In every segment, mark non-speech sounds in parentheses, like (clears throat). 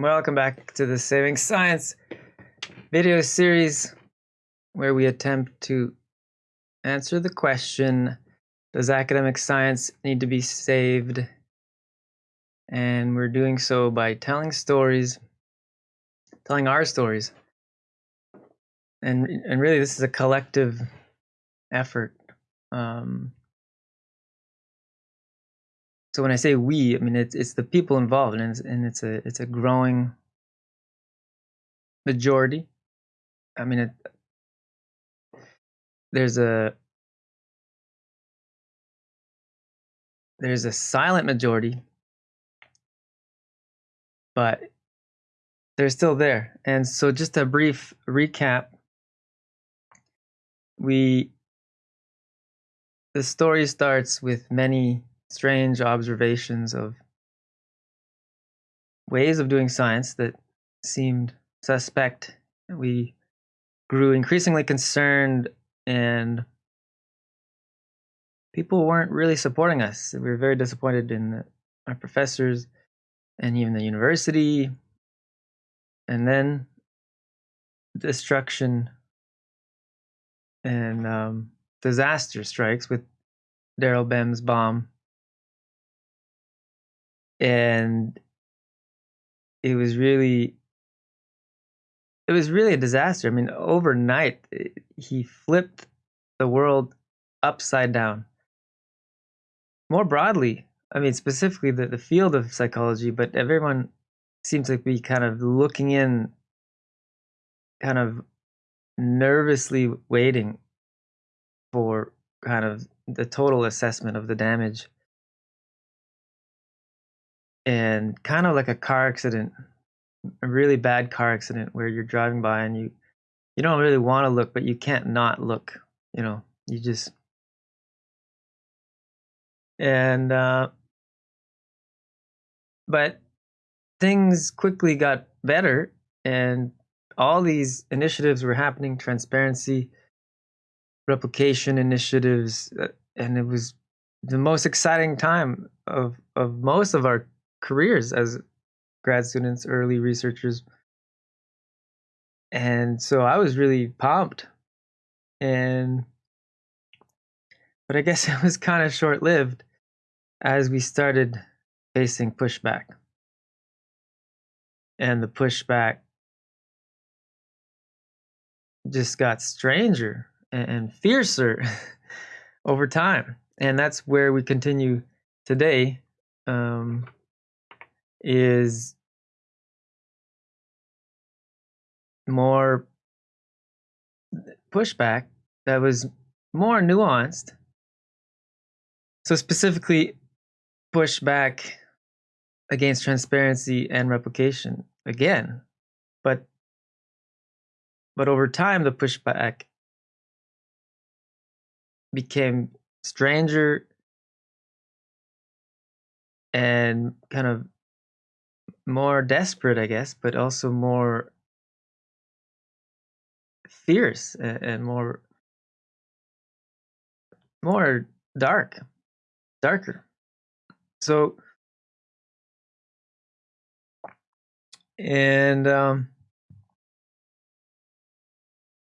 Welcome back to the Saving Science video series where we attempt to answer the question Does academic science need to be saved? And we're doing so by telling stories, telling our stories. And, and really, this is a collective effort. Um, so when I say we, I mean it's it's the people involved, and it's, and it's a it's a growing majority. I mean, it, there's a there's a silent majority, but they're still there. And so, just a brief recap: we the story starts with many strange observations of ways of doing science that seemed suspect. We grew increasingly concerned, and people weren't really supporting us. We were very disappointed in our professors and even the university. And then destruction and um, disaster strikes with Daryl Bem's bomb and it was really it was really a disaster. I mean, overnight eh, he flipped the world upside down. More broadly, I mean, specifically the, the field of psychology, but everyone seems to be kind of looking in, kind of nervously waiting for kind of the total assessment of the damage and kind of like a car accident, a really bad car accident where you're driving by and you you don't really want to look, but you can't not look. You know, you just and uh, but things quickly got better and all these initiatives were happening transparency replication initiatives uh, and it was the most exciting time of of most of our careers as grad students, early researchers. And so I was really pumped. And but I guess (laughs) it was kind of short lived as we started facing pushback. And the pushback just got stranger and fiercer (laughs) over time. And that's where we continue today. Um, is more pushback that was more nuanced. So, specifically, pushback against transparency and replication again. But but over time the pushback became stranger and kind of more desperate, I guess, but also more fierce and, and more more dark, darker. So, and um,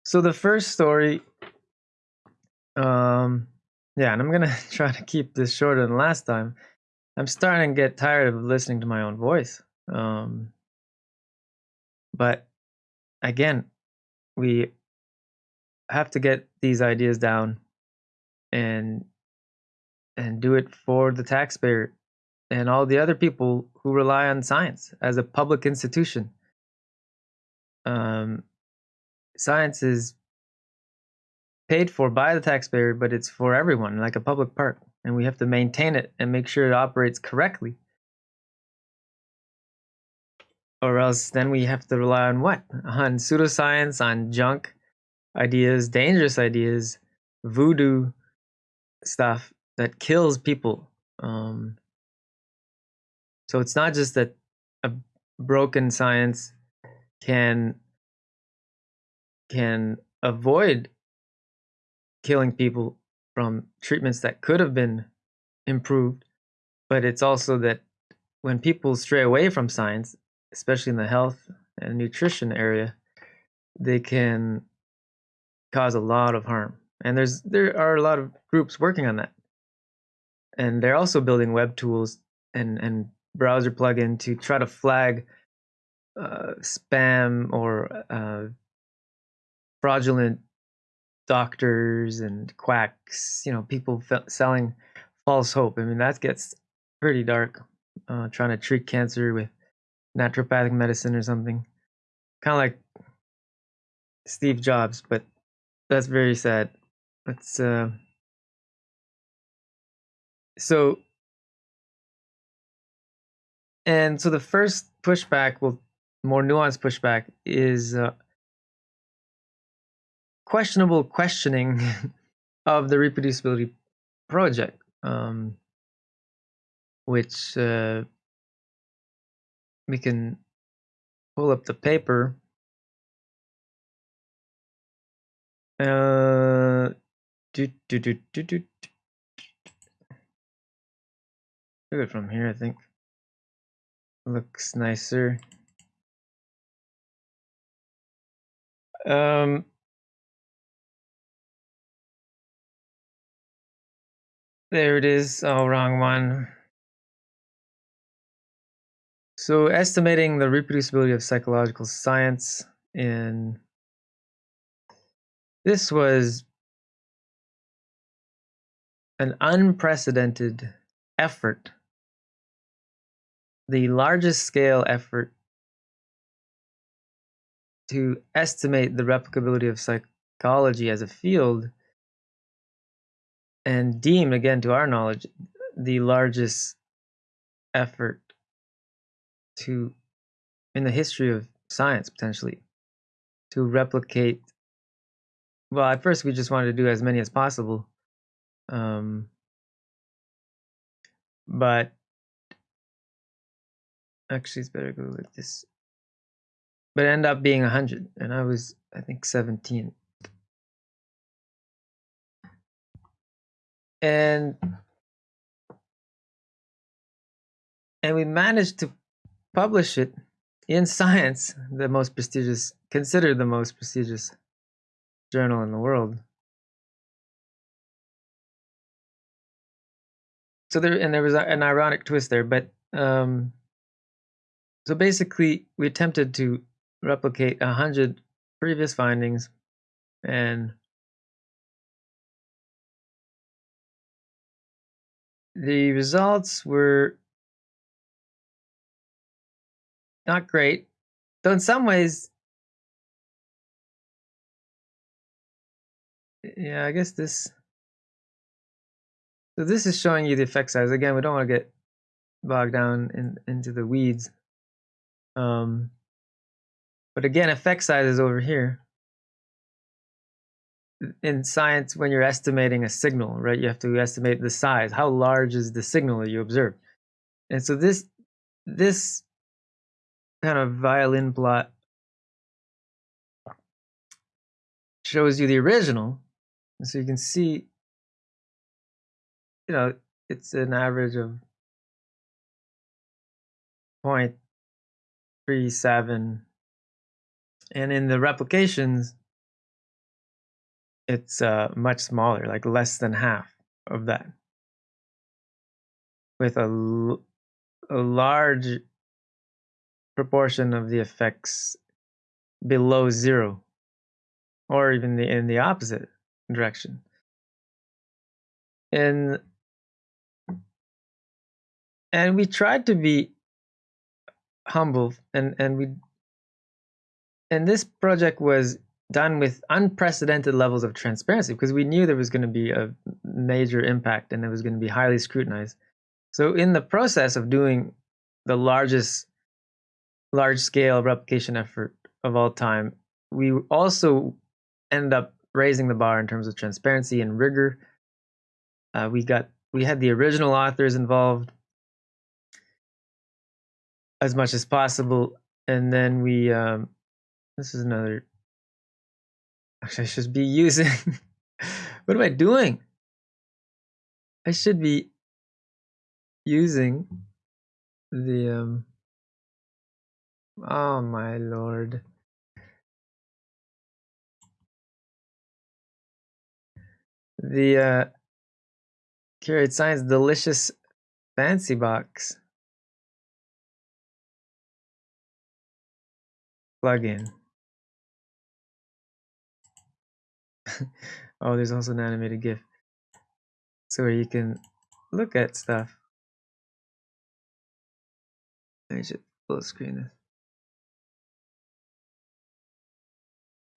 so the first story, um, yeah, and I'm gonna (laughs) try to keep this shorter than last time. I'm starting to get tired of listening to my own voice. Um, but again, we have to get these ideas down and and do it for the taxpayer and all the other people who rely on science as a public institution. Um, science is paid for by the taxpayer, but it's for everyone, like a public park, and we have to maintain it and make sure it operates correctly or else then we have to rely on what? On pseudoscience, on junk ideas, dangerous ideas, voodoo stuff that kills people. Um, so it's not just that a broken science can can avoid killing people from treatments that could have been improved, but it's also that when people stray away from science, especially in the health and nutrition area, they can cause a lot of harm. And there's there are a lot of groups working on that. And they're also building web tools and, and browser plugin to try to flag uh, spam or uh, fraudulent doctors and quacks, you know, people selling false hope. I mean, that gets pretty dark. Uh, trying to treat cancer with naturopathic medicine or something, kind of like Steve Jobs, but that's very sad. It's uh, so, and so the first pushback, well, more nuanced pushback is uh, questionable questioning (laughs) of the reproducibility project, um, which uh, we can pull up the paper. Uh, do, do, do, do, do. Look it from here, I think. Looks nicer. Um, There it is. Oh, wrong one. So estimating the reproducibility of psychological science in this was an unprecedented effort, the largest scale effort to estimate the replicability of psychology as a field and deemed, again, to our knowledge, the largest effort to in the history of science potentially to replicate well at first we just wanted to do as many as possible um, but actually it's better go with this. But ended up being 100 and i was i think 17 and and we managed to publish it in science the most prestigious considered the most prestigious journal in the world. So there and there was an ironic twist there but um so basically we attempted to replicate a hundred previous findings and the results were not great. Though in some ways, yeah, I guess this. So this is showing you the effect size. Again, we don't want to get bogged down in, into the weeds. Um, but again, effect size is over here in science when you're estimating a signal, right? You have to estimate the size. How large is the signal that you observe? And so this this kind of violin plot shows you the original. And so you can see, you know, it's an average of 0.37. And in the replications, it's uh, much smaller, like less than half of that, with a, a large proportion of the effects below zero, or even the in the opposite direction. And and we tried to be humble, and and we and this project was done with unprecedented levels of transparency because we knew there was going to be a major impact and it was going to be highly scrutinized. So in the process of doing the largest large scale replication effort of all time, we also ended up raising the bar in terms of transparency and rigor. Uh, we got we had the original authors involved as much as possible, and then we um, this is another Actually, (laughs) I should be using. (laughs) what am I doing? I should be using the um Oh my lord. The uh Curate Science Delicious Fancy Box plugin. (laughs) oh, there's also an animated GIF. So where you can look at stuff. I should full screen this.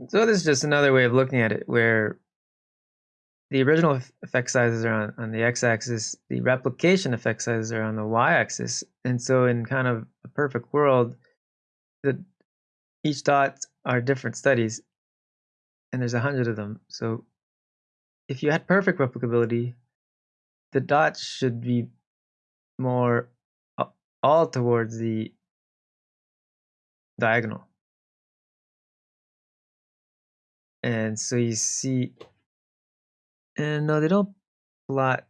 So this is just another way of looking at it where the original effect sizes are on, on the x-axis, the replication effect sizes are on the y-axis. And so in kind of a perfect world, the each dot are different studies and there's a hundred of them. So if you had perfect replicability, the dots should be more all towards the diagonal. And so you see, and no, they don't plot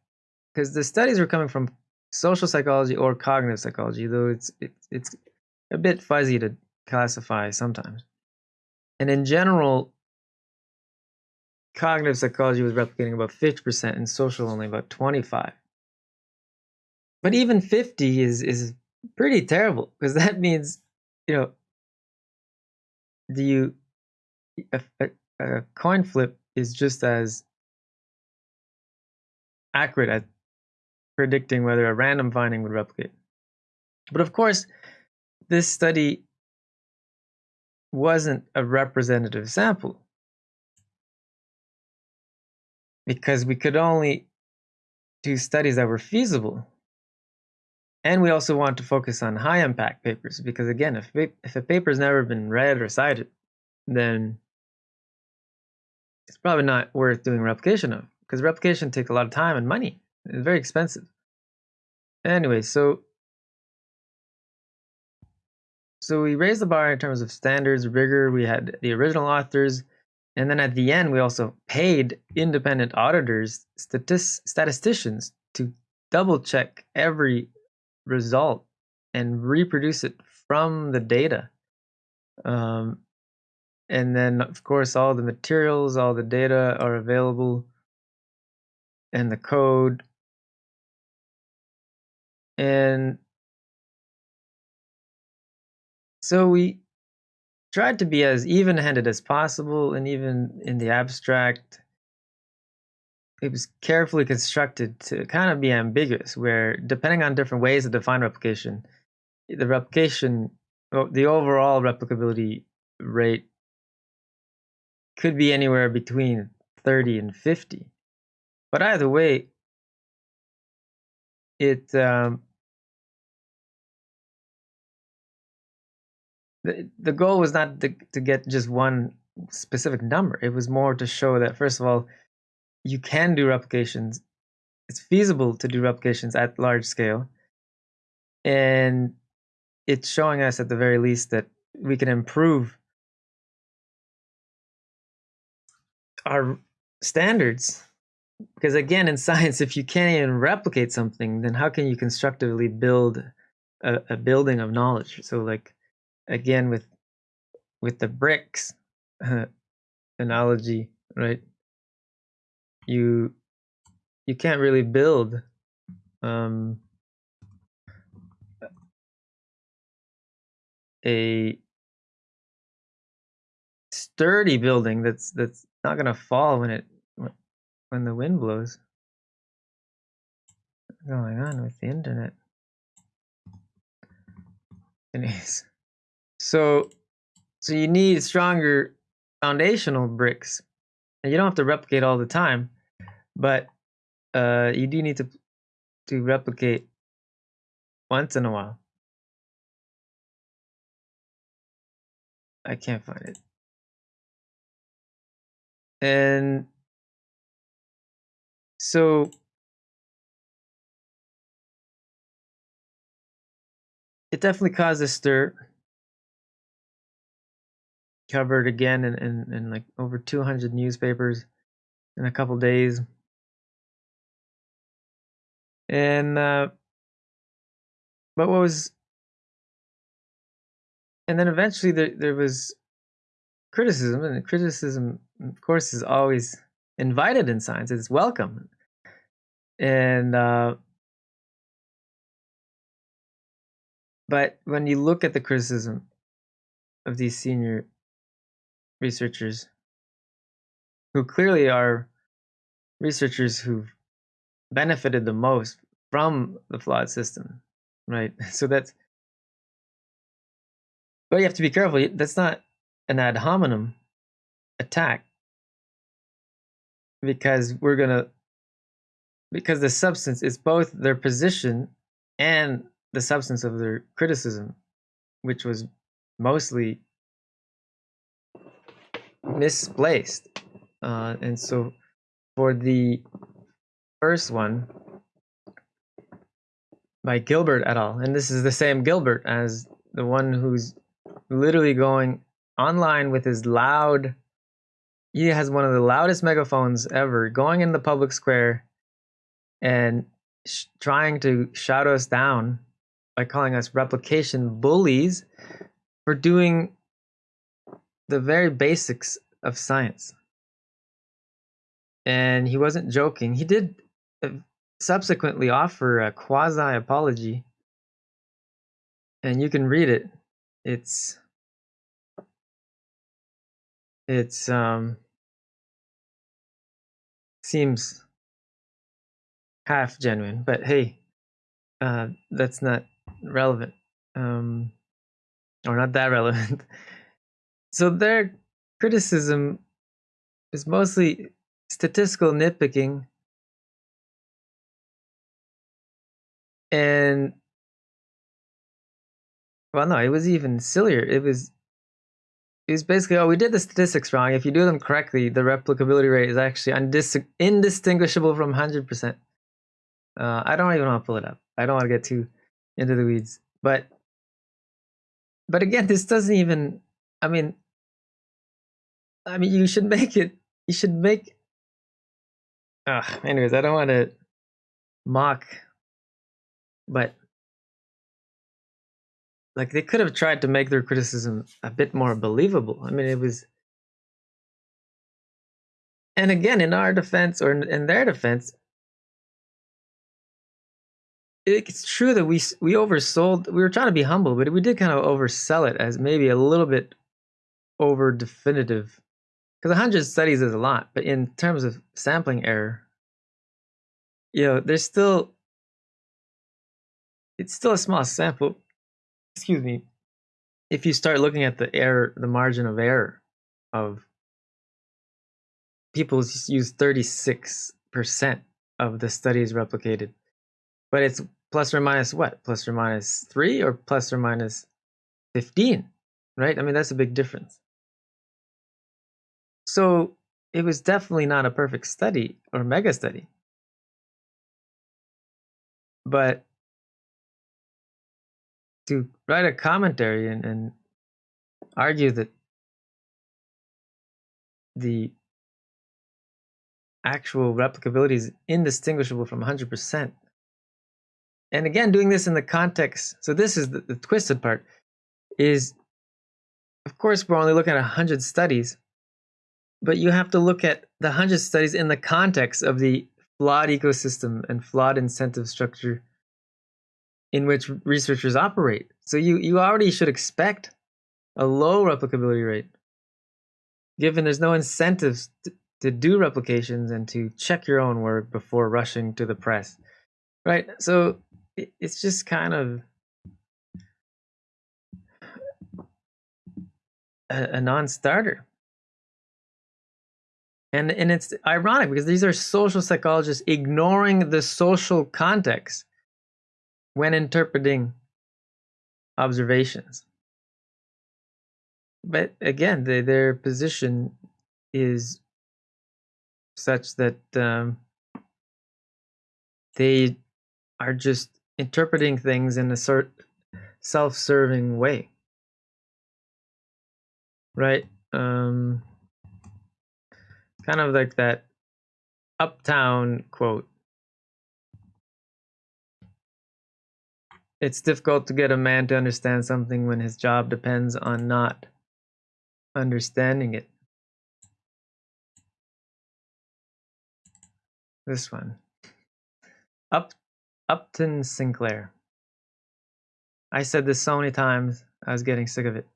because the studies were coming from social psychology or cognitive psychology, though it's it's it's a bit fuzzy to classify sometimes. And in general, cognitive psychology was replicating about 50% and social only about 25. But even 50 is is pretty terrible because (laughs) that means, you know, do you a, coin flip is just as accurate at predicting whether a random finding would replicate. But of course, this study wasn't a representative sample because we could only do studies that were feasible. And we also want to focus on high impact papers because, again, if, if a paper's never been read or cited, then it's probably not worth doing replication of because replication takes a lot of time and money. It's very expensive. Anyway, so so we raised the bar in terms of standards, rigor. We had the original authors, and then at the end, we also paid independent auditors, statist- statisticians, to double check every result and reproduce it from the data. Um, and then, of course, all the materials, all the data are available, and the code. And so we tried to be as even handed as possible, and even in the abstract, it was carefully constructed to kind of be ambiguous, where depending on different ways to define replication, the replication, the overall replicability rate could be anywhere between 30 and 50. But either way, it um, the, the goal was not to, to get just one specific number. It was more to show that first of all, you can do replications. It's feasible to do replications at large scale. And it's showing us at the very least that we can improve our standards. Because again in (laughs) science if you can't even replicate something then how can you constructively build a, a building of knowledge? So like again with with the bricks uh, (laughs) analogy right? You you can't really build um a sturdy building that's that's not gonna fall when it when the wind blows. What's going on with the internet? Anyways, so so you need stronger foundational bricks, and you don't have to replicate all the time, but uh, you do need to to replicate once in a while. I can't find it. And so it definitely caused a stir. Covered again in, in, in like over 200 newspapers in a couple days. And, uh, but what was and then eventually there there was criticism, and criticism, of course, is always invited in science. It's welcome, and uh, but when you look at the criticism of these senior researchers, who clearly are researchers who've benefited the most from the flawed system, right? (laughs) So that's but you have to be careful. That's not an ad hominem attack because we're gonna because the substance is both their position and the substance of their criticism, which was mostly misplaced. Uh, and so for the first one by Gilbert et al., and this is the same Gilbert as the one who's literally going online with his loud he has one of the loudest megaphones ever going in the public square and sh- trying to shout us down by calling us replication bullies for doing the very basics of science. And he wasn't joking. He did uh, subsequently offer a quasi apology. And you can read it. It's it's um seems half genuine, but hey, uh, that's not relevant, um, or not that (laughs) relevant. so their criticism is mostly statistical nitpicking and well no it was even sillier it was was basically, oh, we did the statistics wrong. If you do them correctly, the replicability rate is actually indistinguishable from 100%. Uh, I don't even want to pull it up. I don't want to get too into the weeds. But, but again, this doesn't even, I mean, I mean, you should make it, you should make, uh, anyways, I don't want to mock, but like they could have tried to make their criticism a bit more believable. I mean, it was, and again, in our defense or in, in their defense, it's true that we we oversold. We were trying to be humble, but we did kind of oversell it as maybe a little bit over definitive. Because hundred studies is a lot, but in terms of sampling error, you know, there's still it's still a small sample excuse me, if you start looking at the error, the margin of error of people use 36% of the studies replicated, but it's plus or minus what? Plus or minus three or plus or minus 15, right? I mean, that's a big difference. So it was definitely not a perfect study or mega study. But to write a commentary and, and argue that the actual replicability is indistinguishable from 100%. And again, doing this in the context, so this is the, the twisted part, is of course we're only looking at 100 studies, but you have to look at the 100 studies in the context of the flawed ecosystem and flawed incentive structure in which researchers operate. So you, you already should expect a low replicability rate, given there's no incentives to, to do replications and to check your own work before rushing to the press, right? So it, it's just kind of a, a non-starter. And, and it's ironic because these are social psychologists ignoring the social context when interpreting observations. But again, the, their position is such that um, they are just interpreting things in a sort self-serving way right um kind of like that Upton quote it's difficult to get a man to understand something when his job depends on not understanding it. This one. Up Upton Sinclair. I said this so many times, I was getting sick of it.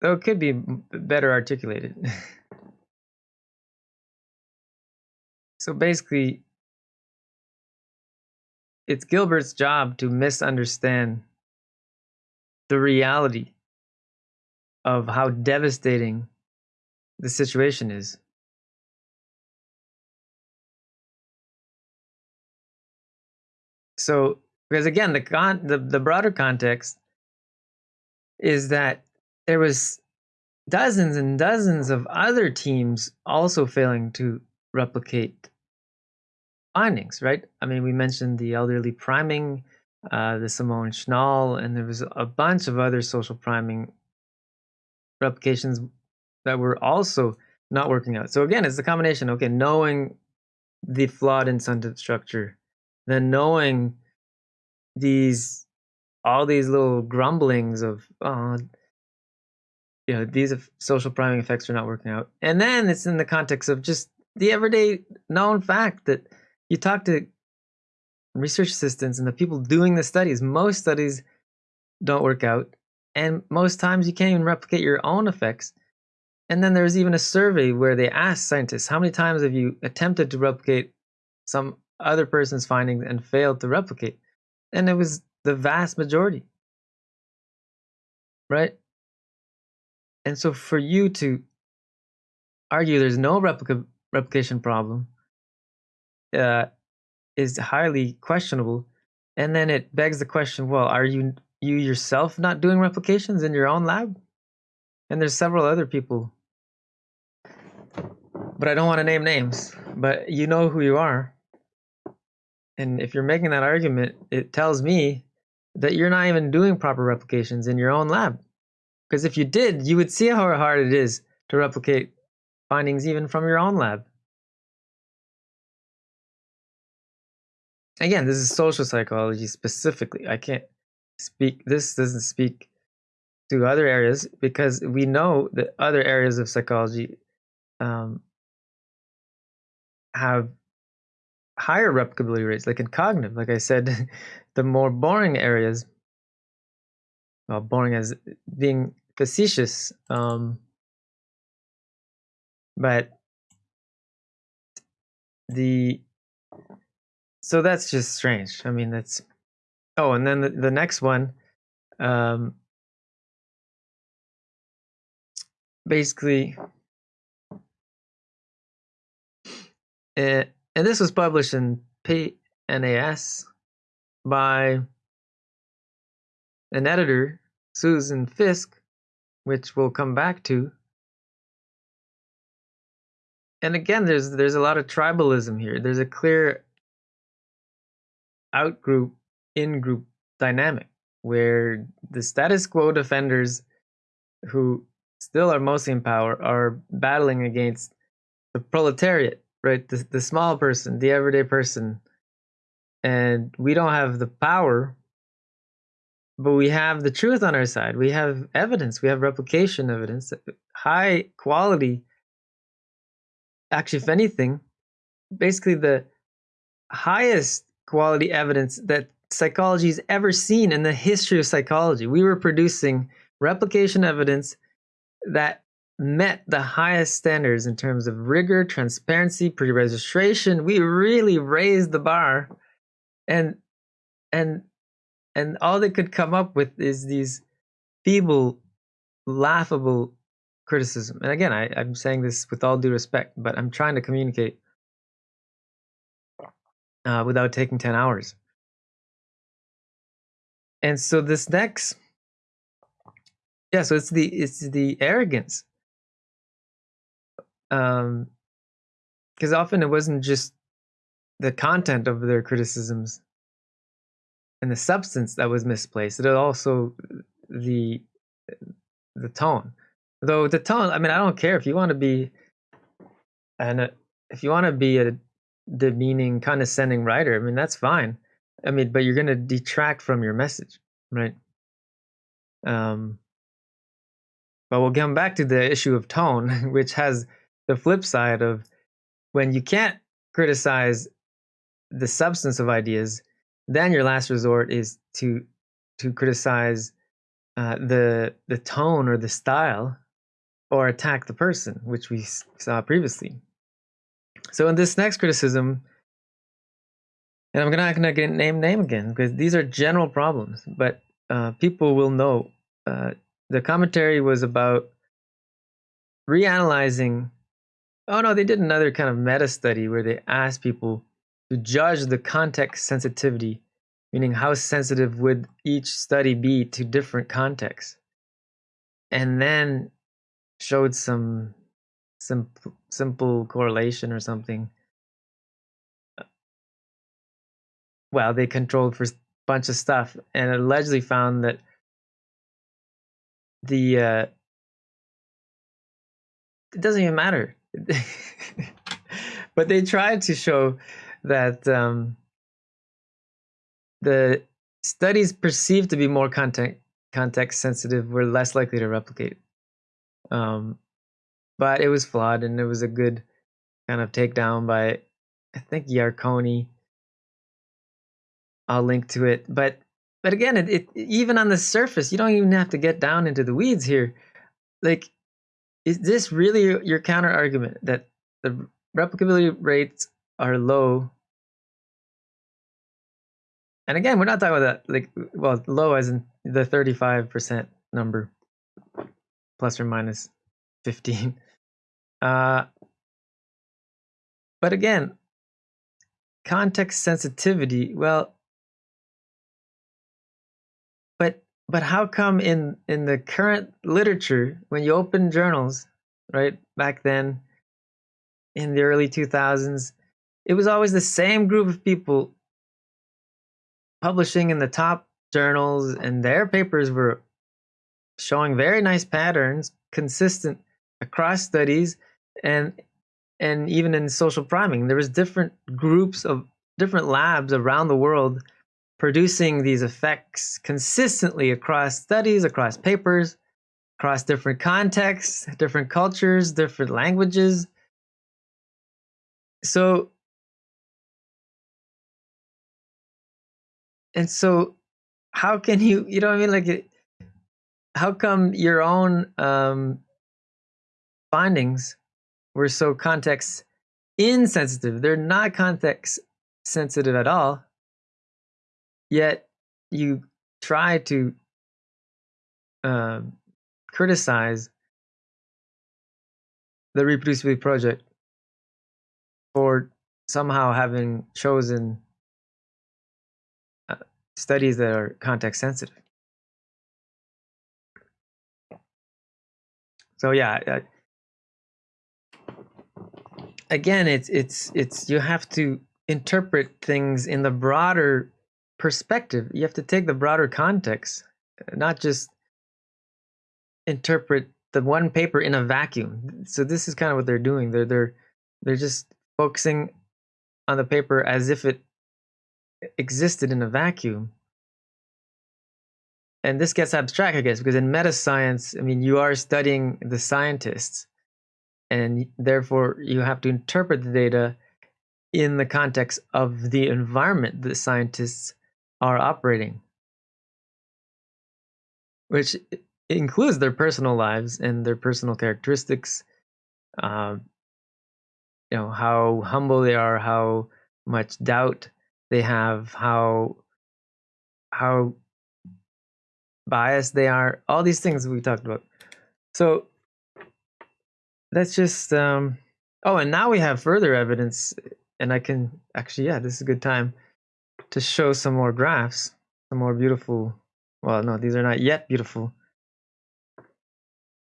Though it could be better articulated. (laughs) so basically, it's Gilbert's job to misunderstand the reality of how devastating the situation is. So, because again, the con the, the broader context is that there was dozens and dozens of other teams also failing to replicate findings, right? I mean, we mentioned the elderly priming, uh, the Simone Schnall, and there was a bunch of other social priming replications that were also not working out. So again, it's the combination, okay, knowing the flawed incentive structure, then knowing these all these little grumblings of oh, you know these social priming effects are not working out and then it's in the context of just the everyday known fact that you talk to research assistants and the people doing the studies most studies don't work out and most times you can't even replicate your own effects. And then there's even a survey where they ask scientists how many times have you attempted to replicate some other person's findings and failed to replicate? And it was the vast majority. Right? And so for you to argue there's no replica replication problem uh, is highly questionable. And then it begs the question, well, are you you yourself not doing replications in your own lab? And there's several other people. But I don't want to name names, but you know who you are. And if you're making that argument, it tells me that you're not even doing proper replications in your own lab. Because if you did, you would see how hard it is to replicate findings even from your own lab. Again, this is social psychology specifically. I can't speak, this doesn't speak to other areas because we know that other areas of psychology um, have higher replicability rates, like in cognitive. Like I said, (laughs) the more boring areas well, boring as being facetious. Um, but the so that's just strange. I mean, that's oh, and then the, the next one, um, basically, uh, and this was published in PNAS by an editor, Susan Fiske, which we'll come back to. And again, there's there's a lot of tribalism here. There's a clear outgroup in-group dynamic where the status quo defenders who still are mostly in power are battling against the proletariat, right? The, the small person, the everyday person. And we don't have the power but we have the truth on our side. We have evidence. We have replication evidence, high quality. Actually, if anything, basically the highest quality evidence that psychology has ever seen in the history of psychology. We were producing replication evidence that met the highest standards in terms of rigor, transparency, pre-registration. We really raised the bar. And and and all they could come up with is these feeble, laughable criticism. And again, I, I'm saying this with all due respect, but I'm trying to communicate uh, without taking 10 hours. And so this next, yeah, so it's the it's the arrogance. Um, because often it wasn't just the content of their criticisms and the substance that was misplaced. It also the the tone. Though the tone, I mean, I don't care if you want to be and if you want to be a demeaning, condescending writer. I mean, that's fine. I mean, but you're going to detract from your message, right? Um, but we'll come back to the issue of tone, (laughs) which has the flip side of when you can't criticize the substance of ideas, then your last resort is to to criticize uh, the the tone or the style, or attack the person, which we saw previously. So in this next criticism, and I'm not to get name name again because these are general problems, but uh, people will know. Uh, the commentary was about reanalyzing. Oh no, they did another kind of meta study where they asked people to judge the context sensitivity, meaning how sensitive would each study be to different contexts, and then showed some simple simple correlation or something. Well, they controlled for a bunch of stuff and allegedly found that the uh, it doesn't even matter. (laughs) but they tried to show that um, the studies perceived to be more content context sensitive were less likely to replicate. Um, but it was flawed, and it was a good kind of takedown by I think Yarkoni. I'll link to it, but but again, it, it even on the surface, you don't even have to get down into the weeds here. Like, is this really your counter argument that the replicability rates are low? And again, we're not talking about that like well, low as in the thirty-five percent number, plus or minus fifteen. Uh, but again, context sensitivity. Well, but but how come in in the current literature, when you open journals, right back then, in the early two thousands, it was always the same group of people publishing in the top journals, and their papers were showing very nice patterns, consistent across studies and and even in social priming there was different groups of different labs around the world producing these effects consistently across studies across papers across different contexts different cultures different languages. So and so how can you you know what i mean? Like how come your own um findings were so context insensitive. They're not context sensitive at all. Yet you try to uh, criticize the reproducibility project for somehow having chosen uh, studies that are context sensitive. So yeah, again it's it's it's you have to interpret things in the broader perspective. You have to take the broader context not just interpret the one paper in a vacuum. So this is kind of what they're doing. They're they're they're just focusing on the paper as if it existed in a vacuum. And this gets abstract i guess because in meta science i mean you are studying the scientists and therefore you have to interpret the data in the context of the environment that scientists are operating, which includes their personal lives and their personal characteristics. Um, you know how humble they are, how much doubt they have, how how biased they are. All these things we talked about. So let's just um oh and now we have further evidence and i can actually yeah this is a good time to show some more graphs some more beautiful well no these are not yet beautiful.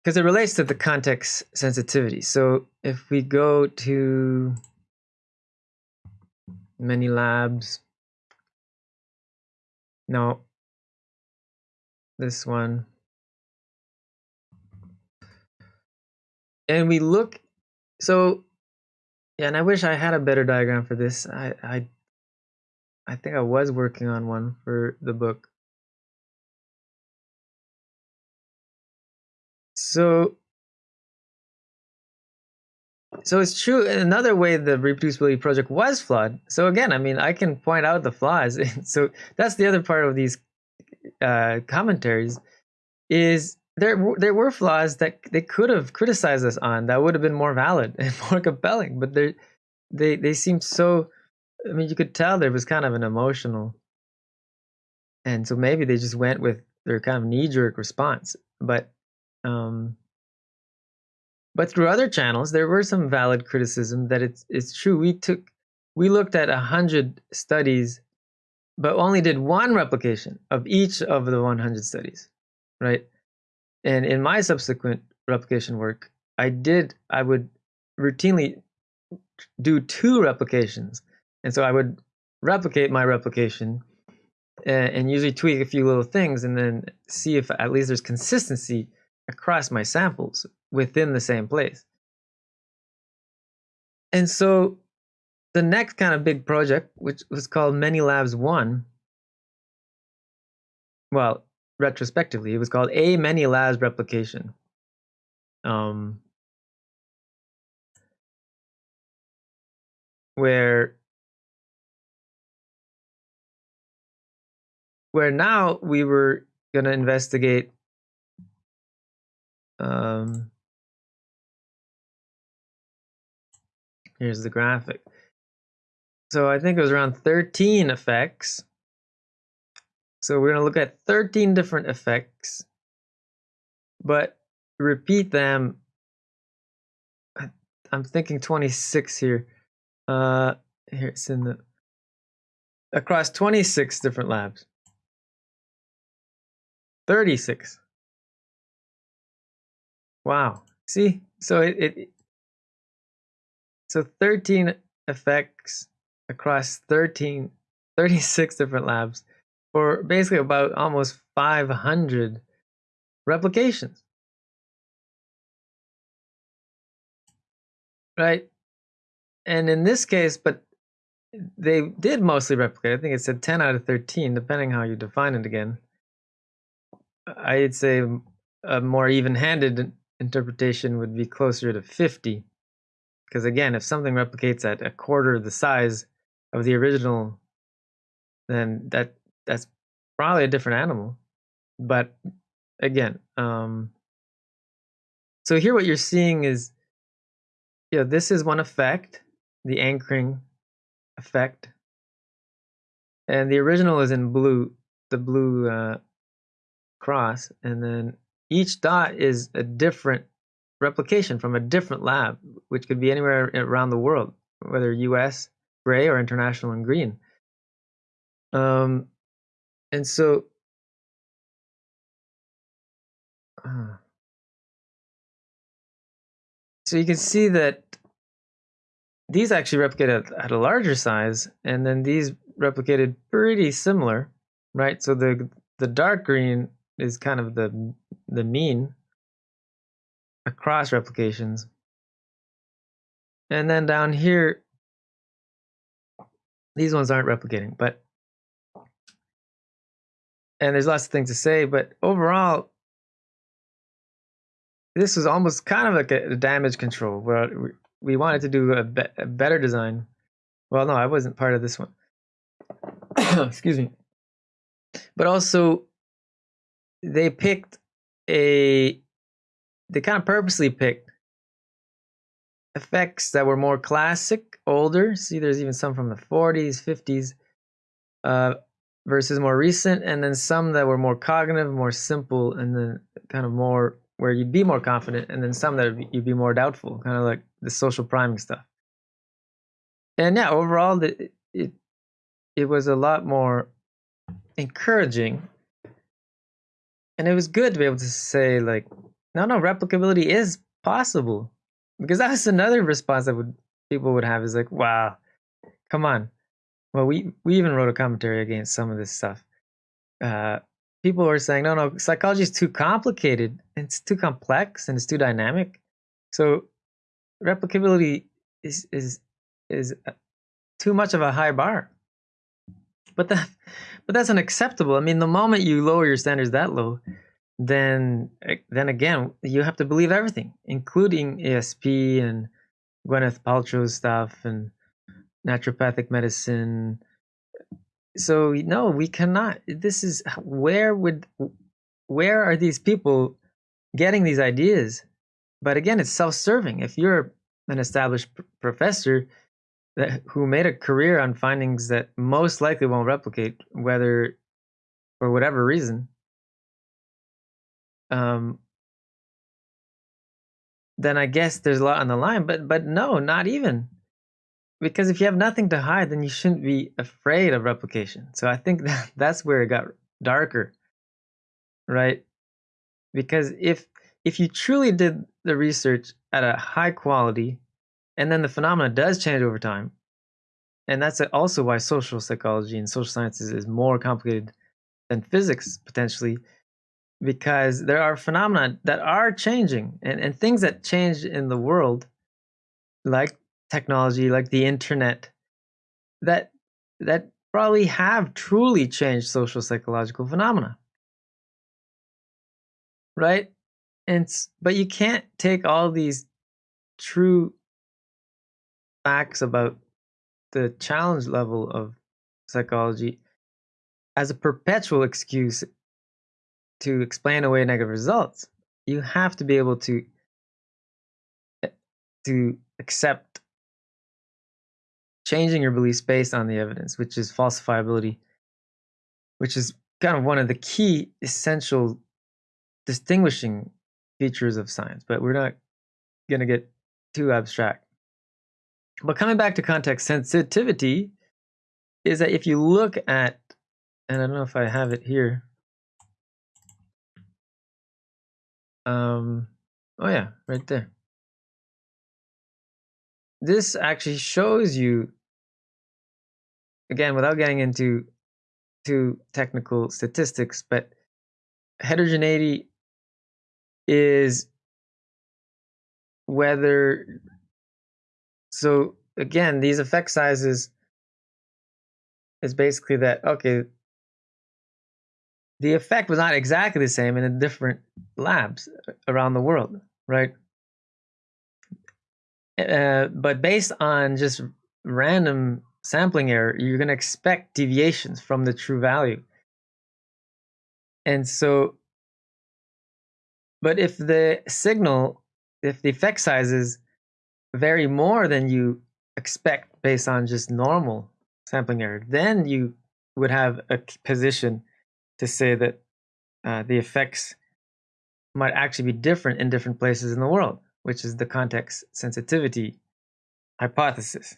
Because it relates to the context sensitivity. So if we go to many labs. No. This one and we look so Yeah, and I wish I had a better diagram for this. I I I think I was working on one for the book. So so it's true. Another way the reproducibility project was flawed. So again, I mean, I can point out the flaws. (laughs) so that's the other part of these uh, commentaries is there there were flaws that they could have criticized us on that would have been more valid (laughs) and more compelling, but they they they seemed so. I mean, you could tell there was kind of an emotional, and so maybe they just went with their kind of knee jerk response. But um, but through other channels, there were some valid criticism that it's it's true. We took we looked at a hundred studies, but only did one replication of each of the 100 studies, right? And in my subsequent replication work, I did I would routinely do two replications, and so I would replicate my replication and, and usually tweak a few little things, and then see if at least there's consistency across my samples within the same place. And so the next kind of big project, which was called Many Labs One, well, retrospectively, it was called A Many Labs Replication. Um, where where now we were going to investigate um, here's the graphic. So I think it was around 13 effects. So we're going to look at 13 different effects, but repeat them. I'm thinking 26 here. Uh, here it's in the across 26 different labs. 36. Wow. See, so it, it so 13 effects across 13 36 different labs for basically about almost 500 replications. Right? And in this case, but they did mostly replicate. I think it said 10 out of 13, depending how you define it again. I'd say a more even handed interpretation would be closer to 50. Because again, if something replicates at a quarter the size of the original, then that that's probably a different animal. But again, um, so here what you're seeing is, you know, this is one effect, the anchoring effect, and the original is in blue, the blue uh, cross, and then each dot is a different replication from a different lab, which could be anywhere around the world, whether US gray or international and green. Um, and so, uh, so you can see that these actually replicate at, at a larger size, and then these replicated pretty similar, right? So the the dark green is kind of the the mean across replications. And then down here, these ones aren't replicating, but and there's lots of things to say, but overall, this was almost kind of like a, damage control where we wanted to do a, be a better design. Well, no, I wasn't part of this one. (coughs) Excuse me. But also, they picked a they kind of purposely picked effects that were more classic, older. See, there's even some from the 40s, 50s, uh, versus more recent, and then some that were more cognitive, more simple, and then kind of more where you'd be more confident, and then some that you'd be more doubtful, kind of like the social priming stuff. And yeah, overall, it it, it was a lot more encouraging. And it was good to be able to say like no no replicability is possible. Because that's another response that would people would have is like wow come on well we we even wrote a commentary against some of this stuff uh people were saying no no psychology is too complicated it's too complex and it's too dynamic so replicability is is is uh, too much of a high bar. But that, but that's unacceptable. I mean, the moment you lower your standards that low, then eh, then again, you have to believe everything, including ESP and Gwyneth Paltrow's stuff and naturopathic medicine. So no, we cannot. This is where would where are these people getting these ideas? But again, it's self-serving. If you're an established professor that who made a career on findings that most likely won't replicate, whether for whatever reason, um, then I guess there's a lot on the line. But but no, not even. Because if you have nothing to hide, then you shouldn't be afraid of replication. So I think (laughs) that that's where it got darker, right? Because if if you truly did the research at a high quality, and then the phenomena does change over time, and that's also why social psychology and social sciences is more complicated than physics potentially because there are phenomena that are changing and, and things that change in the world like technology like the internet that that probably have truly changed social psychological phenomena. Right? And but you can't take all these true facts about the challenge level of psychology as a perpetual excuse to explain away negative results, you have to be able to eh, to accept changing your beliefs based on the evidence, which is falsifiability, which is kind of one of the key essential distinguishing features of science. But we're not going to get too abstract. But coming back to context sensitivity is that if you look at, and I don't know if I have it here, Um, oh yeah, right there. This actually shows you, again, without getting into too technical statistics, but heterogeneity is whether, so again, these effect sizes is basically that, okay, the effect was not exactly the same in the different labs around the world, right? Uh, but based on just random sampling error, you're going to expect deviations from the true value. And so, but if the signal, if the effect sizes vary more than you expect based on just normal sampling error, then you would have a position to say that uh, the effects might actually be different in different places in the world, which is the context sensitivity hypothesis.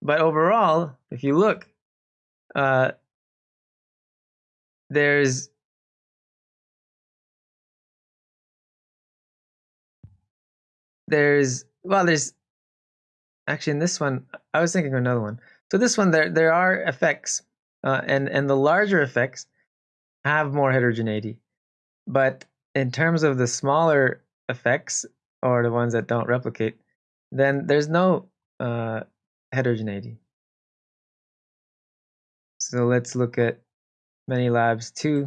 But overall, if you look, uh, there's there's well there's actually in this one I was thinking of another one. So this one there there are effects, uh, and and the larger effects have more heterogeneity. But in terms of the smaller effects or the ones that don't replicate, then there's no uh, heterogeneity. So let's look at many labs 2.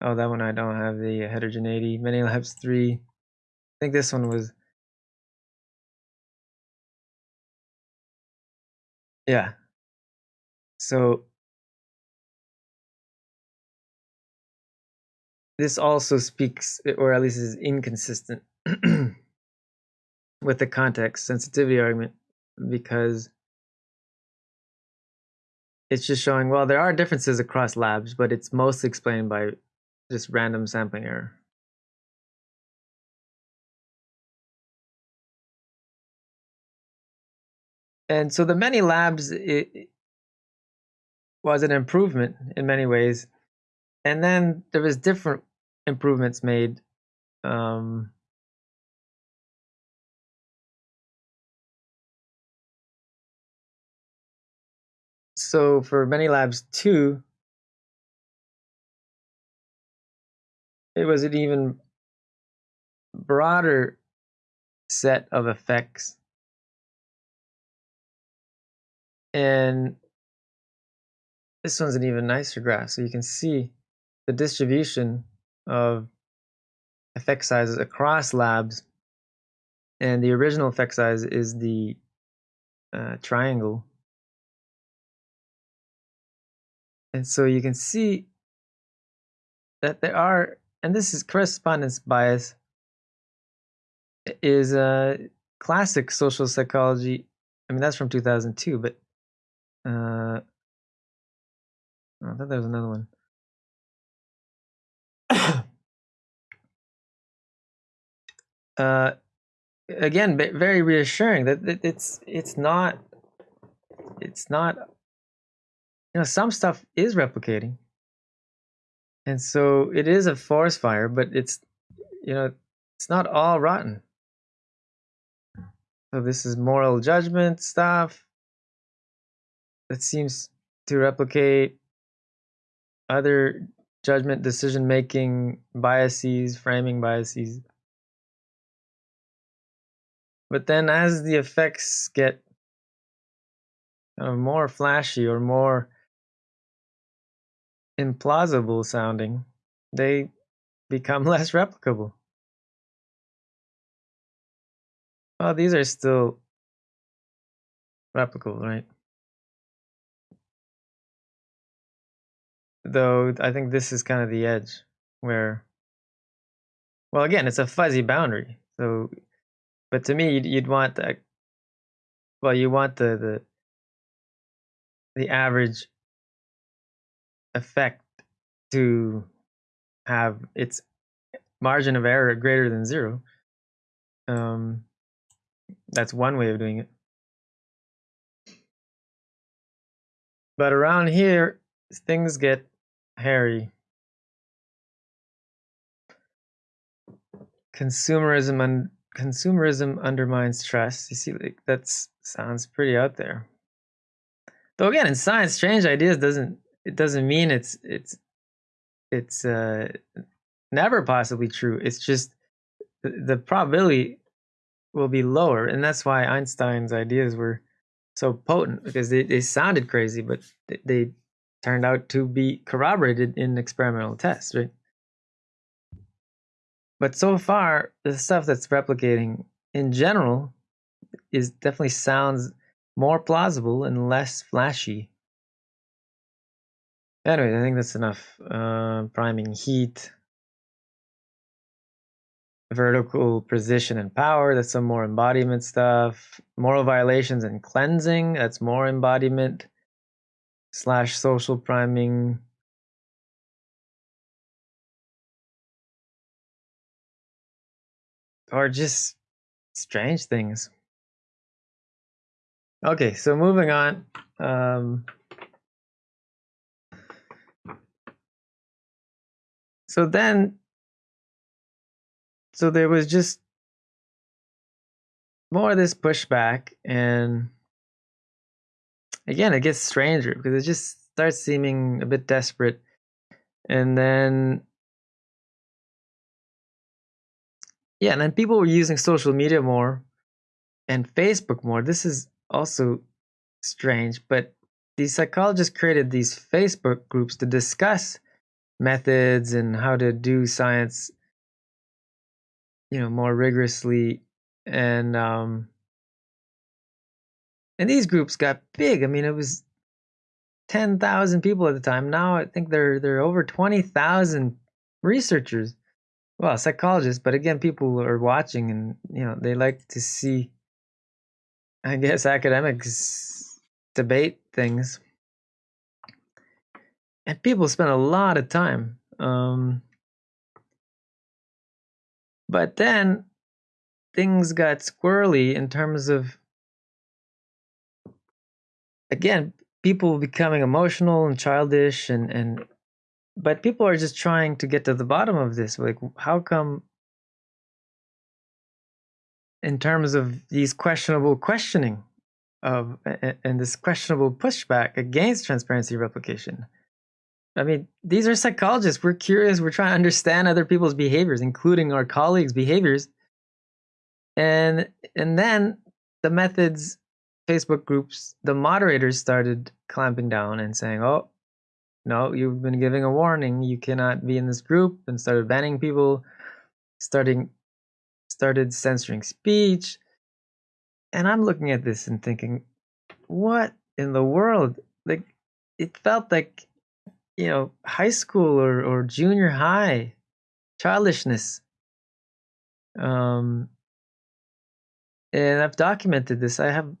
Oh, that one I don't have the heterogeneity. Many labs 3. I think this one was. Yeah. So this also speaks, or at least is inconsistent (clears throat) with the context sensitivity argument because it's just showing, well, there are differences across labs, but it's mostly explained by just random sampling error. And so the many labs it, was an improvement in many ways and then there was different improvements made um, so for many labs too it was an even broader set of effects. And this one's an even nicer graph. So you can see the distribution of effect sizes across labs. And the original effect size is the uh, triangle. And so you can see that there are, and this is correspondence bias, is a classic social psychology. I mean, that's from 2002, but uh, I thought there was another one. Uh, again, very reassuring that it's it's not it's not you know some stuff is replicating, and so it is a forest fire, but it's you know it's not all rotten. So this is moral judgment stuff that seems to replicate other judgment decision making biases, framing biases. But then as the effects get kind of more flashy or more implausible sounding, they become (laughs) less replicable. Well, these are still replicable, right? Though I think this is kind of the edge where, well, again, it's a fuzzy boundary. So, but to me, you'd, you'd want that. Well, you want the the the average effect to have its margin of error greater than zero. Um, that's one way of doing it. But around here, things get hairy. Consumerism and consumerism undermines trust. You see, like that sounds pretty out there. Though again, in science, strange ideas doesn't it doesn't mean it's it's it's uh, never possibly true. It's just the, the probability will be lower, and that's why Einstein's ideas were so potent because they, they sounded crazy, but they, they turned out to be corroborated in experimental tests, right? But so far, the stuff that's replicating in general is definitely sounds more plausible and less flashy. Anyway, I think that's enough. Uh, priming heat, vertical precision and power. That's some more embodiment stuff. Moral violations and cleansing. That's more embodiment slash social priming. Or just strange things. Okay, so moving on. Um, so then so there was just more of this pushback and again it gets stranger because it just starts seeming a bit desperate and then yeah and then people were using social media more and facebook more. This is also strange but these psychologists created these facebook groups to discuss methods and how to do science you know more rigorously. And um and these groups got big. I mean it was 10,000 people at the time. Now i think they're they're over 20,000 researchers well psychologists but again people are watching and you know they like to see i guess academics debate things. And people spend a lot of time um but then things got squirrely in terms of, again, people becoming emotional and childish and, and but people are just trying to get to the bottom of this. Like, how come, in terms of these questionable questioning of and this questionable pushback against transparency replication, I mean, these are psychologists. We're curious. We're trying to understand other people's behaviors, including our colleagues' behaviors. and and then the methods Facebook groups, the moderators started clamping down and saying, "Oh, no, you've been giving a warning. You cannot be in this group," and started banning people, starting started censoring speech. And I'm looking at this and thinking, what in the world? Like, it felt like, you know, high school or, or junior high childishness. Um, and I've documented this. I have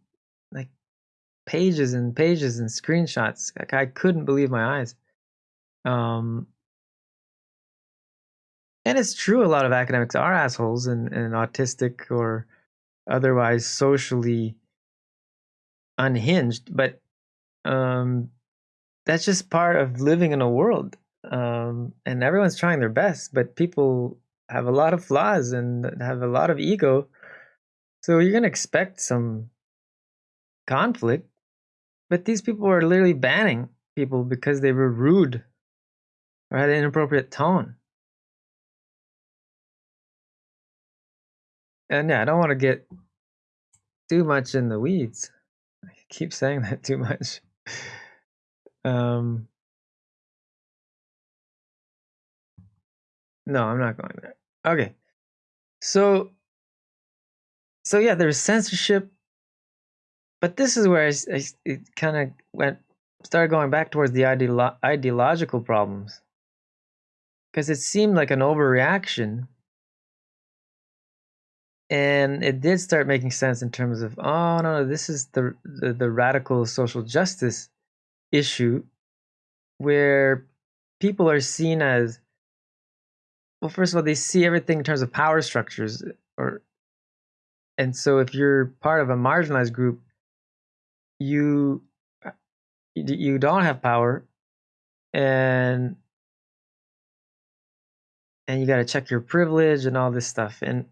pages and pages and screenshots. Like I couldn't believe my eyes. Um, and it's true, a lot of academics are assholes and, and autistic or otherwise socially unhinged, but um, that's just part of living in a world. Um, and everyone's trying their best, but people have a lot of flaws and have a lot of ego. So you're going to expect some conflict. But these people are literally banning people because they were rude or had an inappropriate tone. And yeah, I don't want to get too much in the weeds. I (laughs) keep saying that too much. (laughs) Um, no, I'm not going there. Okay. So, so yeah, there's censorship, but this is where I, I it kind of went started going back towards the ideolo- ideological problems. Because it seemed like an overreaction. And it did start making sense in terms of oh no, no this is the, the the radical social justice issue where people are seen as well first of all they see everything in terms of power structures or and so if you're part of a marginalized group you you don't have power and and you got to check your privilege and all this stuff and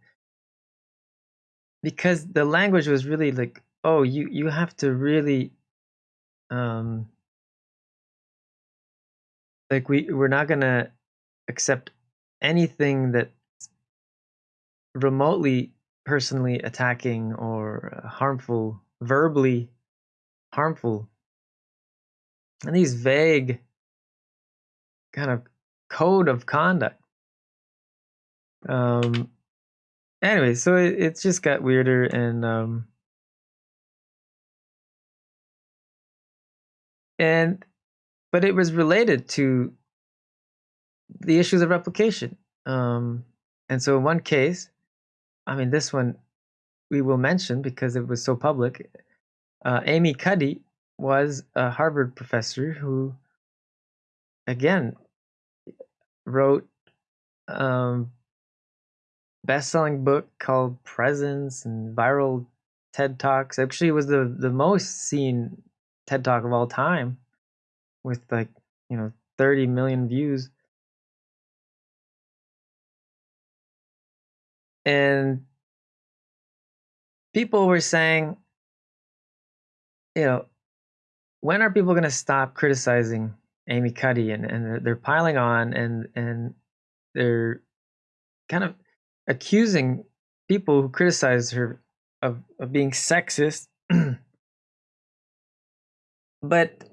because the language was really like oh you you have to really um like we we're not gonna accept anything that remotely personally attacking or uh, harmful verbally harmful and these vague kind of code of conduct um anyway, so it, it's just got weirder and um and but it was related to the issues of replication. Um and so in one case, I mean this one we will mention because it was so public. Uh, Amy Cuddy was a Harvard professor who, again, wrote um, best-selling book called Presence and viral TED Talks. Actually, was the the most seen TED Talk of all time, with like you know 30 million views. And people were saying, you know, when are people going to stop criticizing Amy Cuddy? And, and they're piling on and, and they're kind of accusing people who criticize her of, of being sexist. (clears throat) but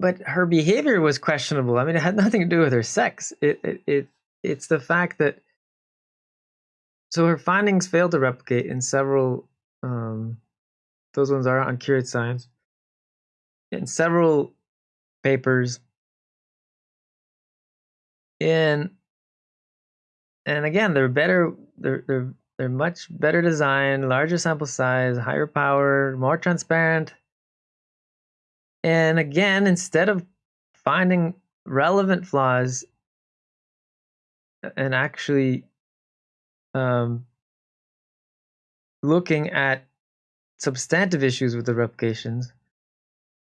but her behavior was questionable. I mean, it had (laughs) nothing to do with her sex. It it, it it's the fact that so her findings failed to replicate in several um, those ones are on Curate Science in several papers in and again, they're better. They're they're they're much better designed, larger sample size, higher power, more transparent. And again, instead of finding relevant flaws and actually um, looking at substantive issues with the replications,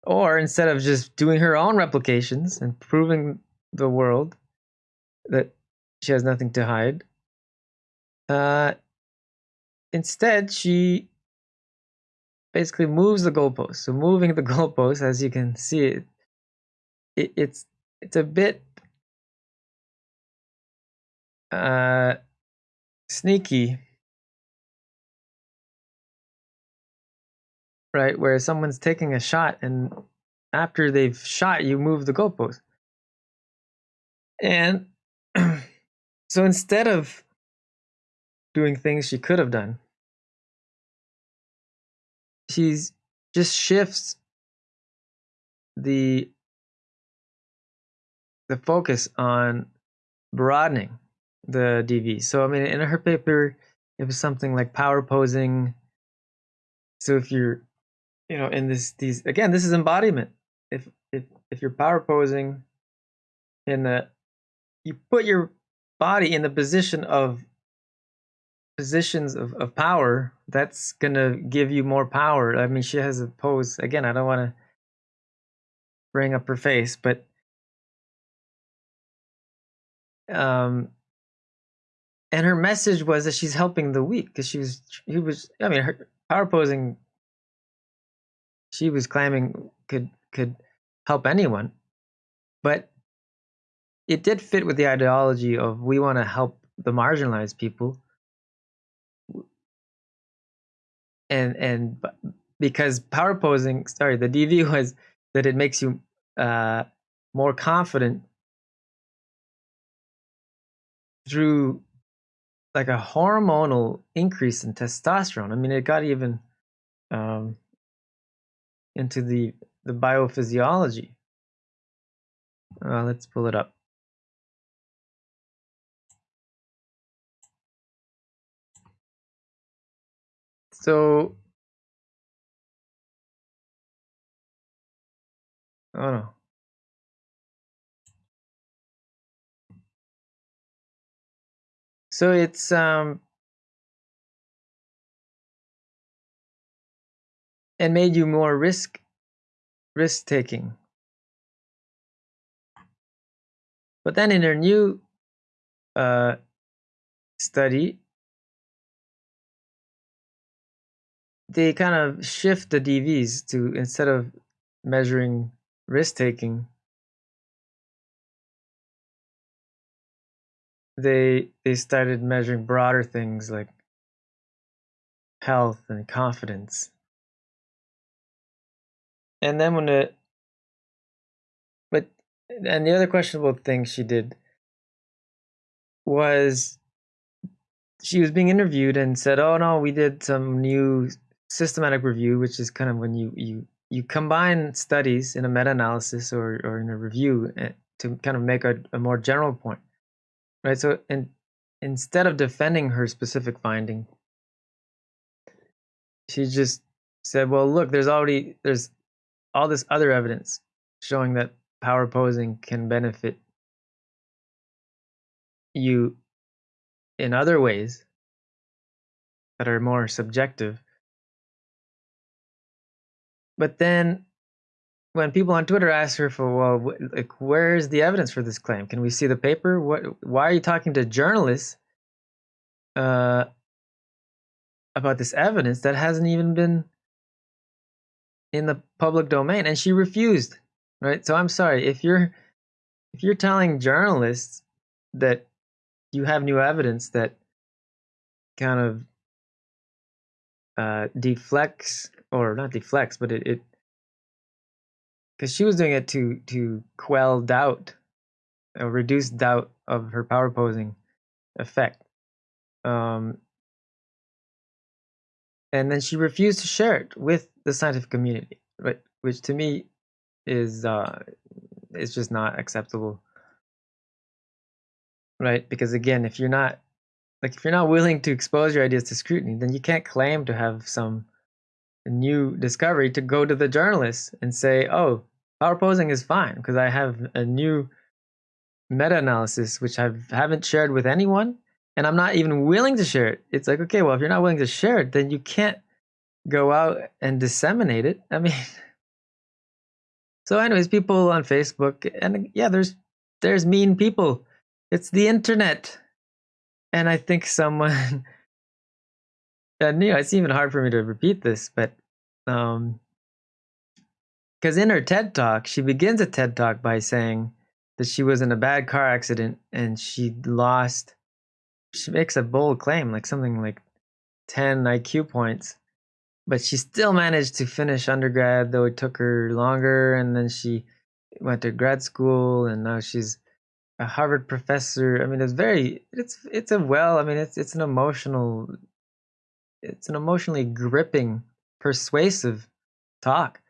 or instead of just doing her own replications and proving the world that she has nothing to hide. Uh, instead, she basically moves the goalpost. So moving the (laughs) goalpost, as you can see, it, it it's it's a bit uh, sneaky, right? Where someone's taking a shot and after they've shot, you move the goalpost. And (clears throat) so instead of doing things she could have done, she's just shifts the the focus on broadening the DV. So I mean, in her paper, it was something like power posing. So if you're, you know, in this these again, this is embodiment. If if if you're power posing, in the you put your body in the position of positions of, of power, that's gonna give you more power. I mean, she has a pose again. I don't want to bring up her face, but um, and her message was that she's helping the weak because she was he was I mean her power posing. She was claiming could could help anyone, but it did fit with the ideology of we want to help the marginalized people and and because power posing sorry the dv (laughs) was that it makes you uh, more confident through like a hormonal increase in testosterone. I mean, it got even um, into the the biophysiology. Uh, let's pull it up. So, oh no. So it's um and made you more risk risk taking. But then in her new uh, study, they kind of shift the DVs to instead of measuring risk taking, they they started measuring broader things like health and confidence. And then when it but and the other questionable thing she did was she was being interviewed and said, "Oh no, we did some new systematic review, which is kind of when you you you combine studies in a meta-analysis or or in a review eh, to kind of make a, a more general point." Right. So, instead of defending her specific finding, she just said, "Well, look, there's already there's all this other evidence showing that power posing can benefit you in other ways that are more subjective." But then when people on Twitter ask her for, well, like, where's the evidence for this claim? Can we see the paper? What? Why are you talking to journalists uh, about this evidence that hasn't even been in the public domain? And she refused. Right. So I'm sorry if you're if you're telling journalists that you have new evidence that kind of uh, deflects or not deflects, but it, it because she was doing it to to quell doubt, or reduce doubt of her power posing effect. Um, and then she refused to share it with the scientific community, right? Which to me is uh, is just not acceptable, right? Because again, if you're not like if you're not willing to expose your ideas to scrutiny, then you can't claim to have some new discovery to go to the journalists and say, "Oh, power posing is fine because I have a new meta-analysis which I haven't shared with anyone, and I'm not even willing to share it." It's like, okay, well, if you're not willing to share it, then you can't go out and disseminate it. I mean, (laughs) so anyways, people on Facebook, and yeah, there's there's mean people. It's the internet, and I think someone (laughs) and you know, it's even hard for me to repeat this, but um, because in her TED talk, she begins a TED talk by saying that she was in a bad car accident and she lost, she makes a bold claim, like something like 10 IQ points, but she still managed to finish undergrad, though it took her longer. And then she went to grad school, and now she's a Harvard professor. I mean, it's very, it's, it's a well, I mean, it's, it's an emotional, it's an emotionally gripping, persuasive talk.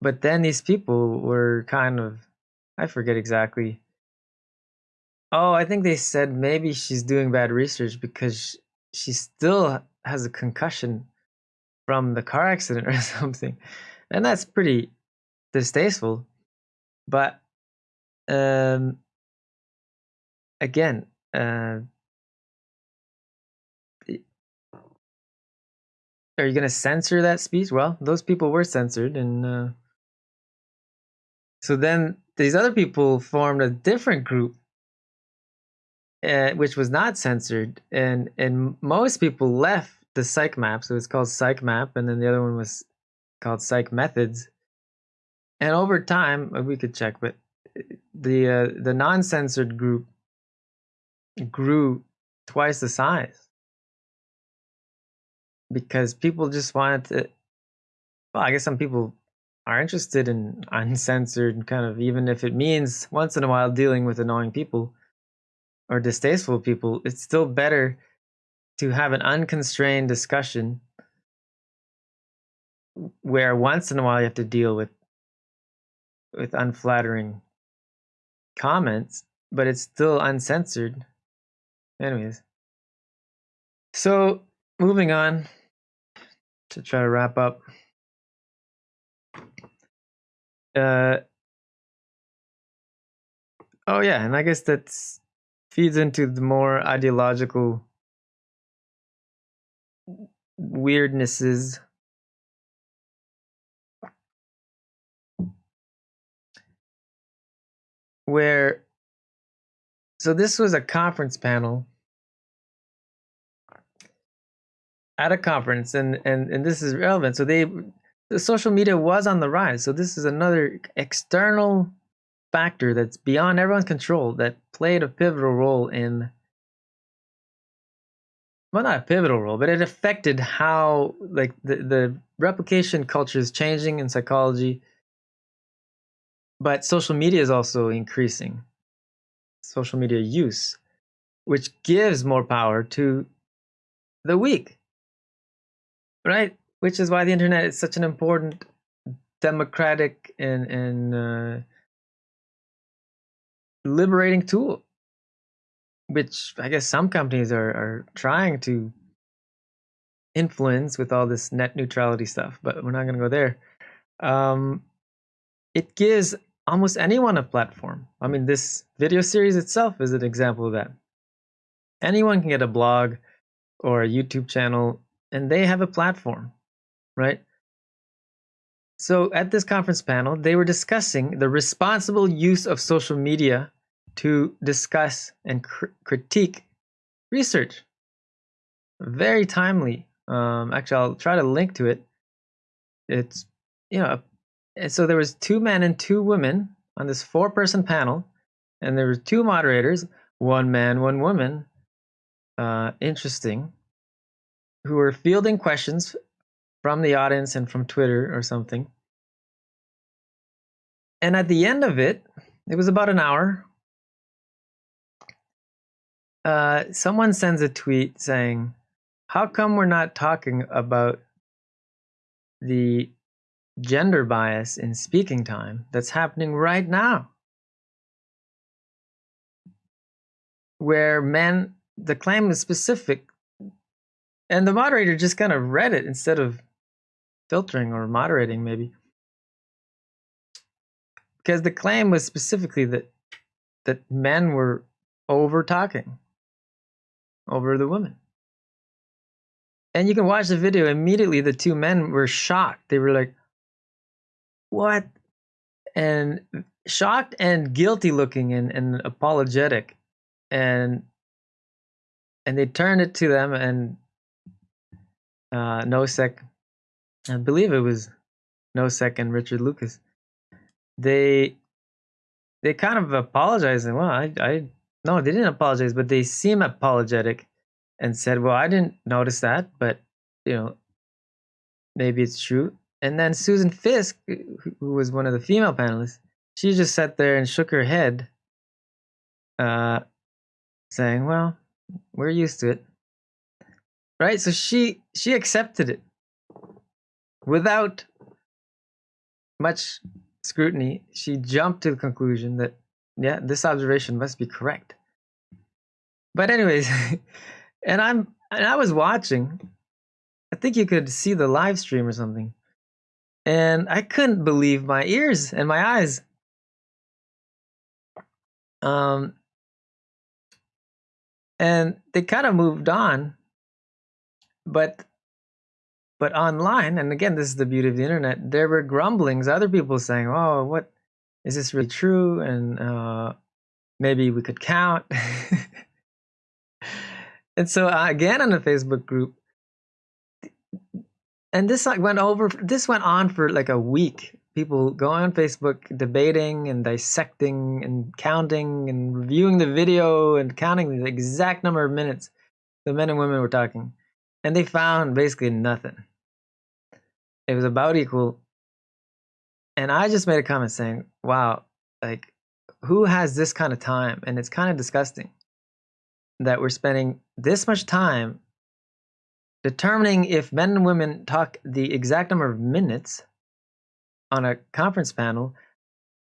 But then these people were kind of, I forget exactly. Oh, I think they said maybe she's doing bad research because she still has a concussion from the car accident (laughs) or something. And that's pretty distasteful. But um, again, uh, are you going to censor that speech? Well, those people were censored, and uh, so then these other people formed a different group, uh, which was not censored, and and most people left the psych map. So it's called psych map, and then the other one was called psych methods. And over time, uh, we could check, but uh, the uh, the non-censored group grew twice the size because people just wanted to. Well, I guess some people are interested in (laughs) uncensored kind of even if it means once in a while dealing with annoying people or distasteful people it's still better to have an unconstrained discussion where once in a while you have to deal with with unflattering comments but it's still uncensored. Anyways. So moving on to try to wrap up. Uh, oh yeah, and I guess that feeds into the more ideological weirdnesses. Where, so this was a conference panel at a conference, and and and this is relevant. So they the social media was on the rise. So this is another external factor that's beyond everyone's control that played a pivotal role in well not a pivotal role but it affected how like the, the replication culture is changing in psychology. But social media is also increasing social media use which gives more power to the weak right? Which is why the internet is such an important democratic and and uh, liberating tool which i guess some companies are are trying to influence with all this net neutrality stuff but we're not going to go there. Um, it gives almost anyone a platform. I mean this video series itself is an example of that. Anyone can get a blog or a youtube channel and they have a platform right? So at this conference panel, they were discussing the responsible use of social media to discuss and cr critique research. Very timely. Um, actually, I'll try to link to it. It's you know, so there was two men and two women on this four-person panel, and there were two moderators, one man, one woman. Uh, interesting. Who were fielding questions from the audience and from Twitter or something. And at the end of it, it was about an hour. Uh, someone sends a tweet saying, How come we're not talking about the gender bias in speaking time that's happening right now? Where men, the claim is specific, and the moderator just kind of read it instead of filtering or moderating maybe because the claim was specifically that that men were over talking over the woman. and you can watch the video immediately the two men were shocked they were like what and shocked and guilty looking and, and apologetic and and they turned it to them and uh nosek I believe it was Nosek and Richard Lucas. They they kind of apologized and well, I I no, they didn't apologize, but they seem apologetic and said, "Well, I didn't notice that, but you know, maybe it's true." And then Susan Fiske, who was one of the female panelists, she just sat there and shook her head, uh, saying, "Well, we're used to it." Right? So she she accepted it without much scrutiny. She jumped to the conclusion that yeah, this observation must be correct. But anyways, (laughs) and I'm and I was watching. I think you could see the live stream or something. And I couldn't believe my ears and my eyes. Um and they kind of moved on. But but online, and again, this is the beauty of the internet, there were grumblings, other people saying, Oh, what is this really true? And uh, maybe we could count. (laughs) and so uh, again on the Facebook group, and this like went over. This went on for like a week. People going on Facebook debating and dissecting and counting and reviewing the video and counting the exact number of minutes the men and women were talking, and they found basically nothing. It was about equal and I just made a comment saying, "Wow, like who has this kind of time?" And it's kind of disgusting that we're spending this much time determining if men and women talk the exact number of minutes on a conference panel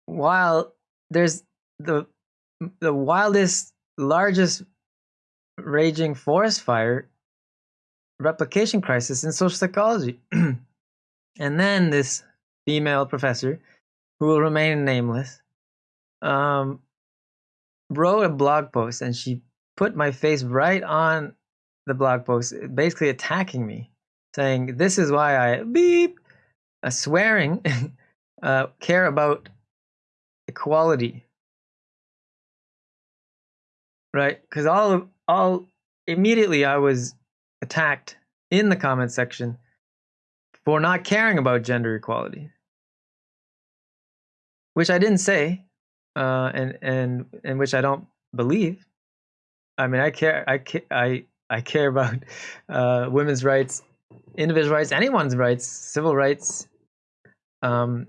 while there's the the wildest largest raging forest fire replication crisis in social psychology (clears throat) and then this female professor who will remain nameless um, wrote a blog post and she put my face right on the blog post, basically attacking me, saying, This is why I beep, uh, swearing, (laughs) uh, care about equality. Right? Because all, all, immediately I was attacked in the comment section for not caring about gender equality, which I didn't say, uh, and and and which I don't believe. I mean, I care. I care, I I care about (laughs) uh, women's rights, individual rights, anyone's rights, civil rights. Um,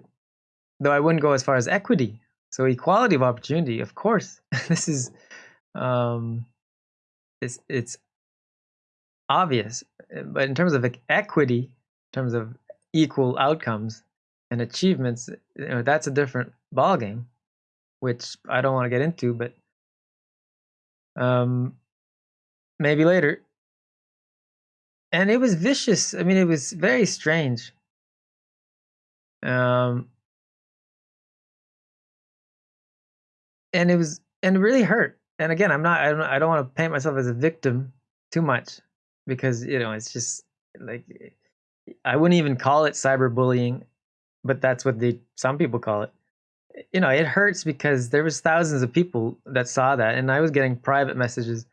though I wouldn't go as far as equity. So equality of opportunity, of course. (laughs) this is, um, it's it's obvious. But in terms of equity, terms of equal outcomes and achievements, you know, that's a different ballgame, which I don't want to get into, but um, maybe later. And it was vicious. I mean, it was very strange. Um, and it was, and it really hurt. And again, I'm not, I don't, I don't want to paint myself as a victim too much because you know it's just like I wouldn't even call it cyberbullying, but that's what they some people call it. You know, it hurts because there was thousands of people that saw that, and I was getting private messages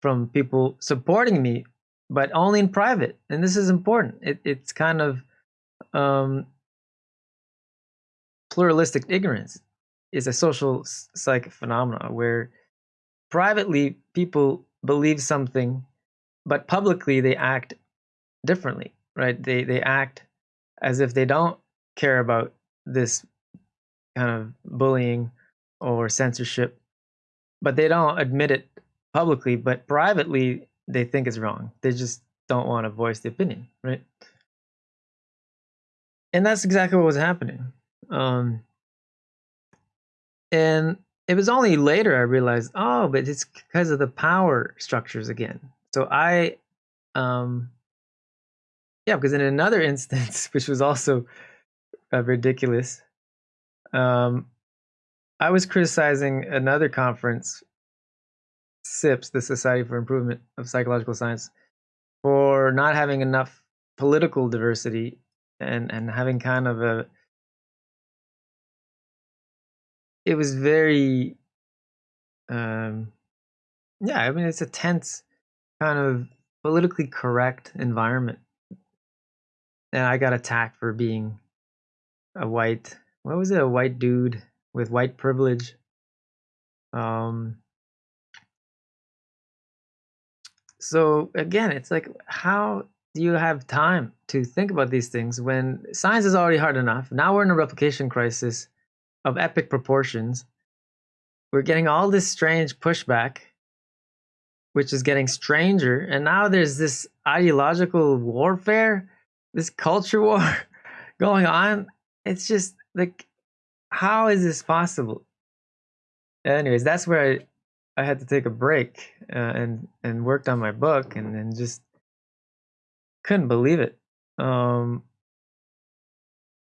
from people supporting me, but only in private. And this is important. It, it's kind of um, pluralistic ignorance is a social psych phenomena where privately people believe something, but publicly they act differently right? They they act as if they don't care about this kind of bullying or censorship, but they don't admit it publicly, but privately they think it's wrong. They just don't want to voice the opinion, right? And that's exactly what was happening. Um, and it was only later I realized, oh, but it's because of the power structures again. So I um, yeah, because in another (laughs) instance, which was also uh, ridiculous, um, I was criticizing another conference, SIPS, the Society for Improvement of Psychological Science, for not having enough political diversity and and having kind of a it was very um yeah i mean it's a tense kind of politically correct environment and I got attacked for being a white. What was it? A white dude with white privilege. Um, So again, it's like how do you have time to think about these things when science is already hard enough? Now we're in a replication crisis of epic proportions. We're getting all this strange pushback, which is getting stranger, and now there's this ideological warfare, this culture war (laughs) going on. It's just like how is this possible? Anyways, that's where I I had to take a break uh, and and worked on my book and and just couldn't believe it. Um,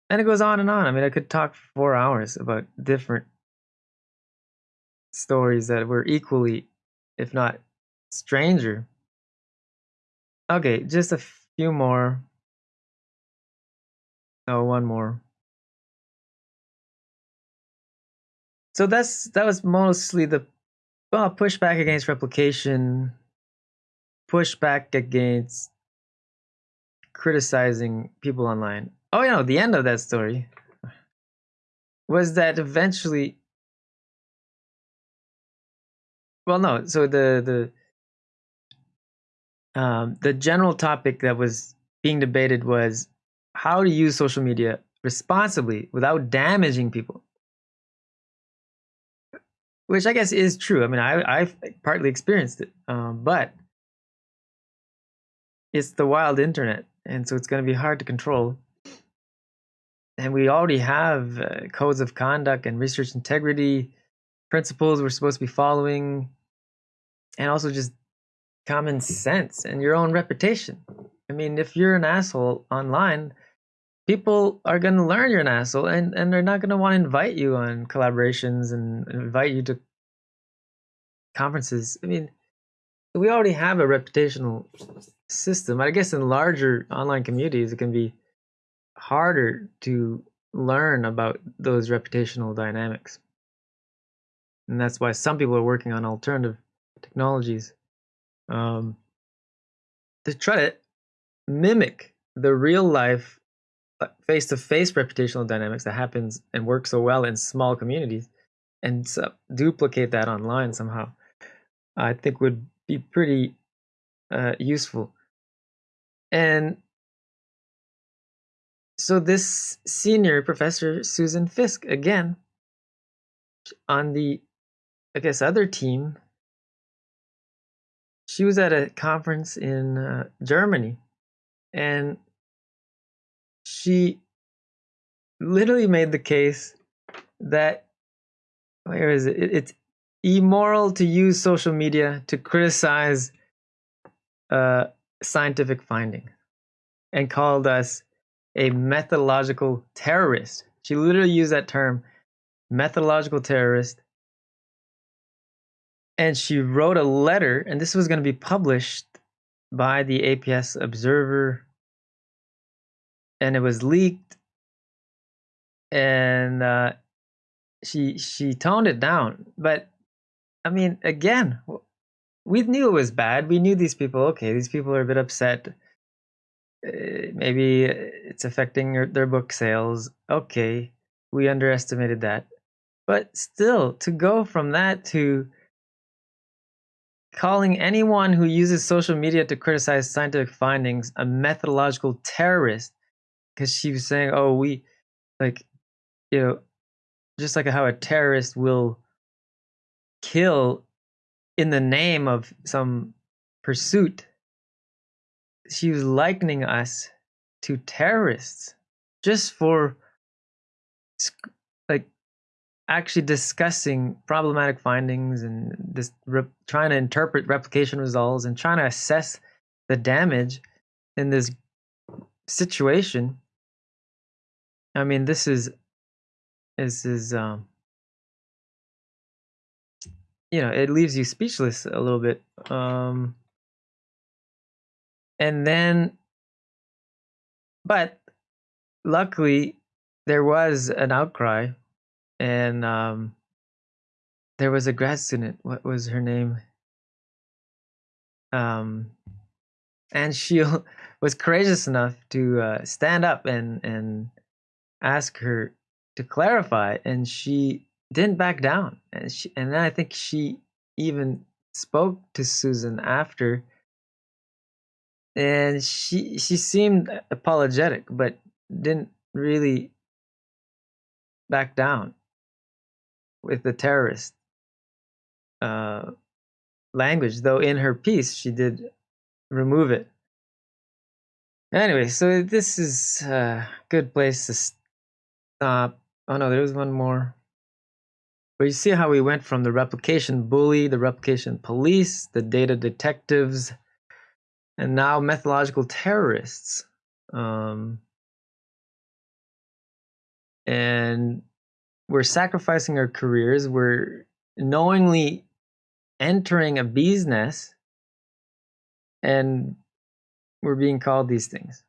and it goes on and on. I mean, I could talk for four hours about different stories that were equally, if not stranger. Okay, just a few more. Oh, one more. So that's that was mostly the well, pushback against replication, pushback against criticizing people online. Oh, know, the end of that story was that eventually. Well, no. So the the um, the general topic that was being debated was how to use social media responsibly without damaging people which I guess is true. I mean, I I've partly experienced it, um, but it's the wild internet, and so it's going to be hard to control. And we already have uh, codes of conduct and research integrity principles we're supposed to be following, and also just common sense and your own reputation. I mean, if you're an asshole online, people are going to learn you're an asshole and, and they're not going to want to invite you on collaborations and invite you to conferences. I mean, we already have a reputational system. I guess in larger online communities, it can be harder to learn about those reputational dynamics. And that's why some people are working on alternative technologies um, to try to mimic the real life face to face reputational dynamics that happens and works so well in small communities and uh, duplicate that online somehow, I think would be pretty uh, useful. And so this senior professor, Susan Fiske again, on the, I guess, other team, she was at a conference in uh, Germany and she literally made the case that where is it? It's immoral to use social media to criticize uh, scientific findings and called us a methodological terrorist. She literally used that term, methodological terrorist. And she wrote a letter, and this was going to be published by the APS Observer and it was leaked and uh, she she toned it down but i mean again we knew it was bad. We knew these people okay these people are a bit upset. Uh, maybe it's affecting their book sales. Okay we underestimated that. But still to go from that to calling anyone who uses social media to criticize scientific findings a methodological terrorist because she was saying, "Oh, we like, you know, just like how a terrorist will kill in the name of some pursuit." She was likening us to terrorists just for like actually discussing problematic findings and this trying to interpret replication results and trying to assess the damage in this situation I mean, this is this is um you know, it leaves you speechless a little bit. Um and then but luckily there was an outcry and um there was a grad student what was her name um and she (laughs) was courageous enough to uh, stand up and and ask her to clarify, and she didn't back down. And she, and then I think she even spoke to Susan after and she she seemed apologetic, but didn't really back down with the terrorist uh, language. Though in her piece, she did remove it. Anyway, so this is a good place to stop. Oh no, there's one more. But you see how we went from the replication bully, the replication police, the data detectives, and now methodological terrorists. Um, and we're sacrificing our careers. We're knowingly entering a bee's nest, and we're being called these things.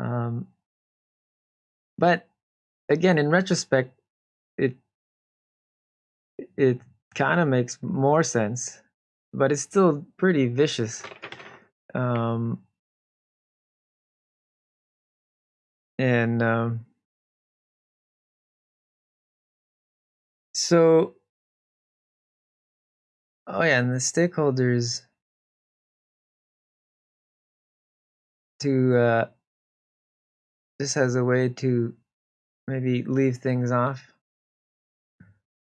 Um, but again, in retrospect, it it kind of makes more sense, but it's still pretty vicious. Um, and um, so, oh yeah, and the stakeholders to uh, this has a way to maybe leave things off.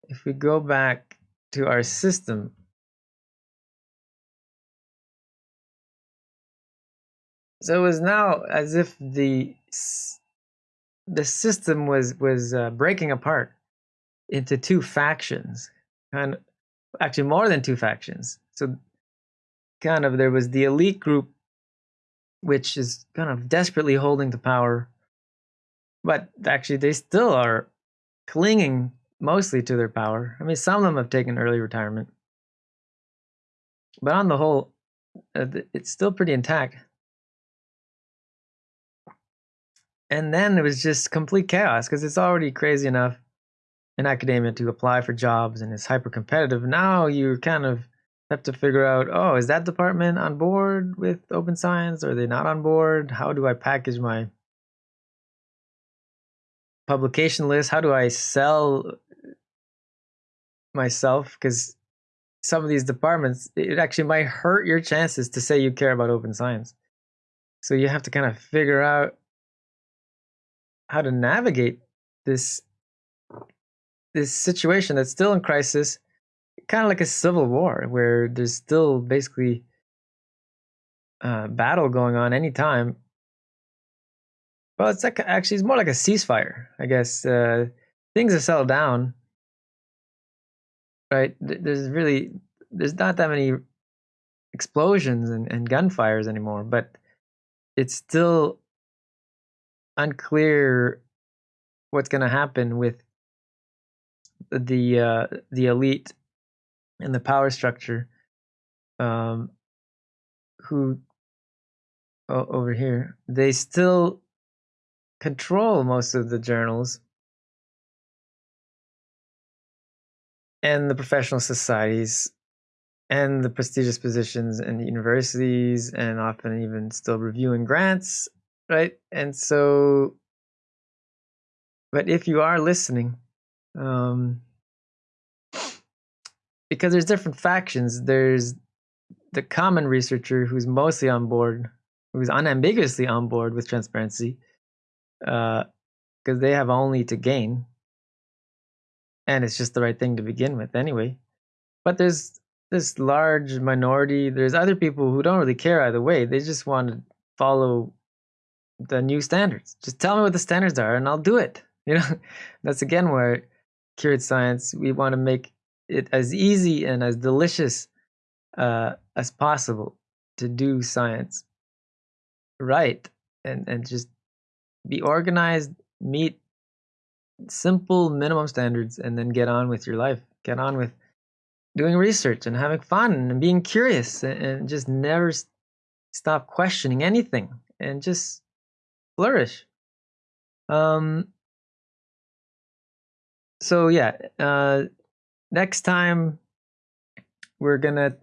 If we go back to our system, So it was now as if the the system was was uh, breaking apart into two factions, kind of, actually more than two factions. So kind of there was the elite group, which is kind of desperately holding the power, but actually they still are clinging mostly to their power. I mean, some of them have taken early retirement, but on the whole, uh, it's still pretty intact. and then it was just complete chaos because it's already crazy enough in academia to apply for jobs and it's hyper competitive. Now you kind of have to figure out, oh, is that department on board with open science? Are they not on board? How do I package my publication list? How do I sell myself? Because some of these departments, it actually might hurt your chances to say you care about open science. So you have to kind of figure out how to navigate this this situation that's still in crisis, kind of like a civil war where there's still basically a battle going on anytime. Well, it's like actually it's more like a ceasefire, I guess. Uh, things have settled down, right? There's really there's not that many explosions and, and gunfires anymore, but it's still unclear what's going to happen with the uh, the elite and the power structure um, who oh, over here they still control most of the journals and the professional societies and the prestigious positions in the universities and often even still reviewing grants right? And so, but if you are listening, um, because there's different factions, there's the common researcher who's mostly on board, who's unambiguously on board with transparency, because uh, they have only to gain, and it's just the right thing to begin with anyway. But there's this large minority. There's other people who don't really care either way. They just want to follow the new standards. Just tell me what the standards are and I'll do it. (laughs) You know, that's again where Curate Science, we want to make it as easy and as delicious uh, as possible to do science right and, and just be organized, meet simple minimum standards, and then get on with your life. Get on with doing research and having fun and being curious and, just never stop questioning anything and just flourish. Um, so yeah, uh, next time we're gonna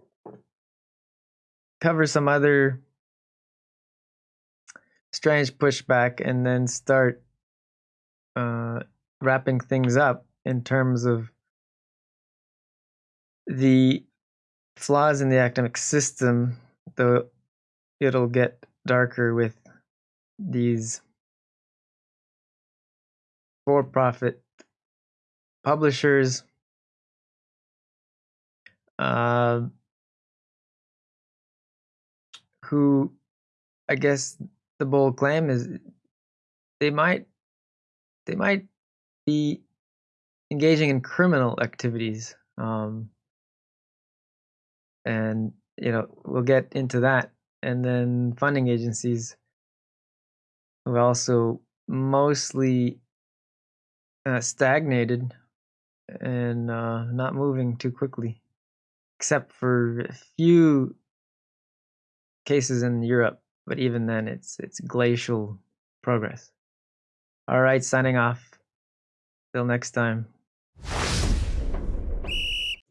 cover some other strange pushback and then start uh, wrapping things up in terms of the flaws in the academic system, though it'll get darker with these for-profit publishers. Uh, who I guess the bold claim is they might they might be engaging in criminal activities um, and you know we'll get into that. And then funding agencies who also mostly uh, stagnated and uh, not moving too quickly except for a few cases in Europe, but even then it's it's glacial progress. All right, signing off. Till next time.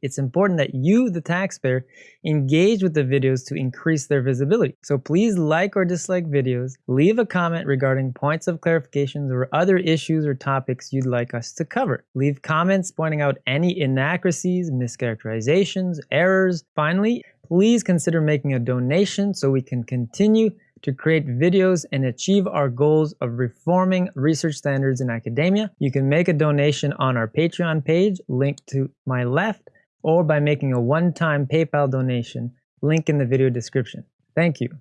It's important that you, the taxpayer, engage with the videos to increase their visibility. So please like or dislike videos, leave a comment regarding points of clarifications or other issues or topics you'd like us to cover. Leave comments pointing out any inaccuracies, mischaracterizations, errors. Finally, please consider making a donation so we can continue to create videos and achieve our goals of reforming research standards in academia. You can make a donation on our Patreon page, linked to my left, or by making a one-time PayPal donation, link in the video description. Thank you.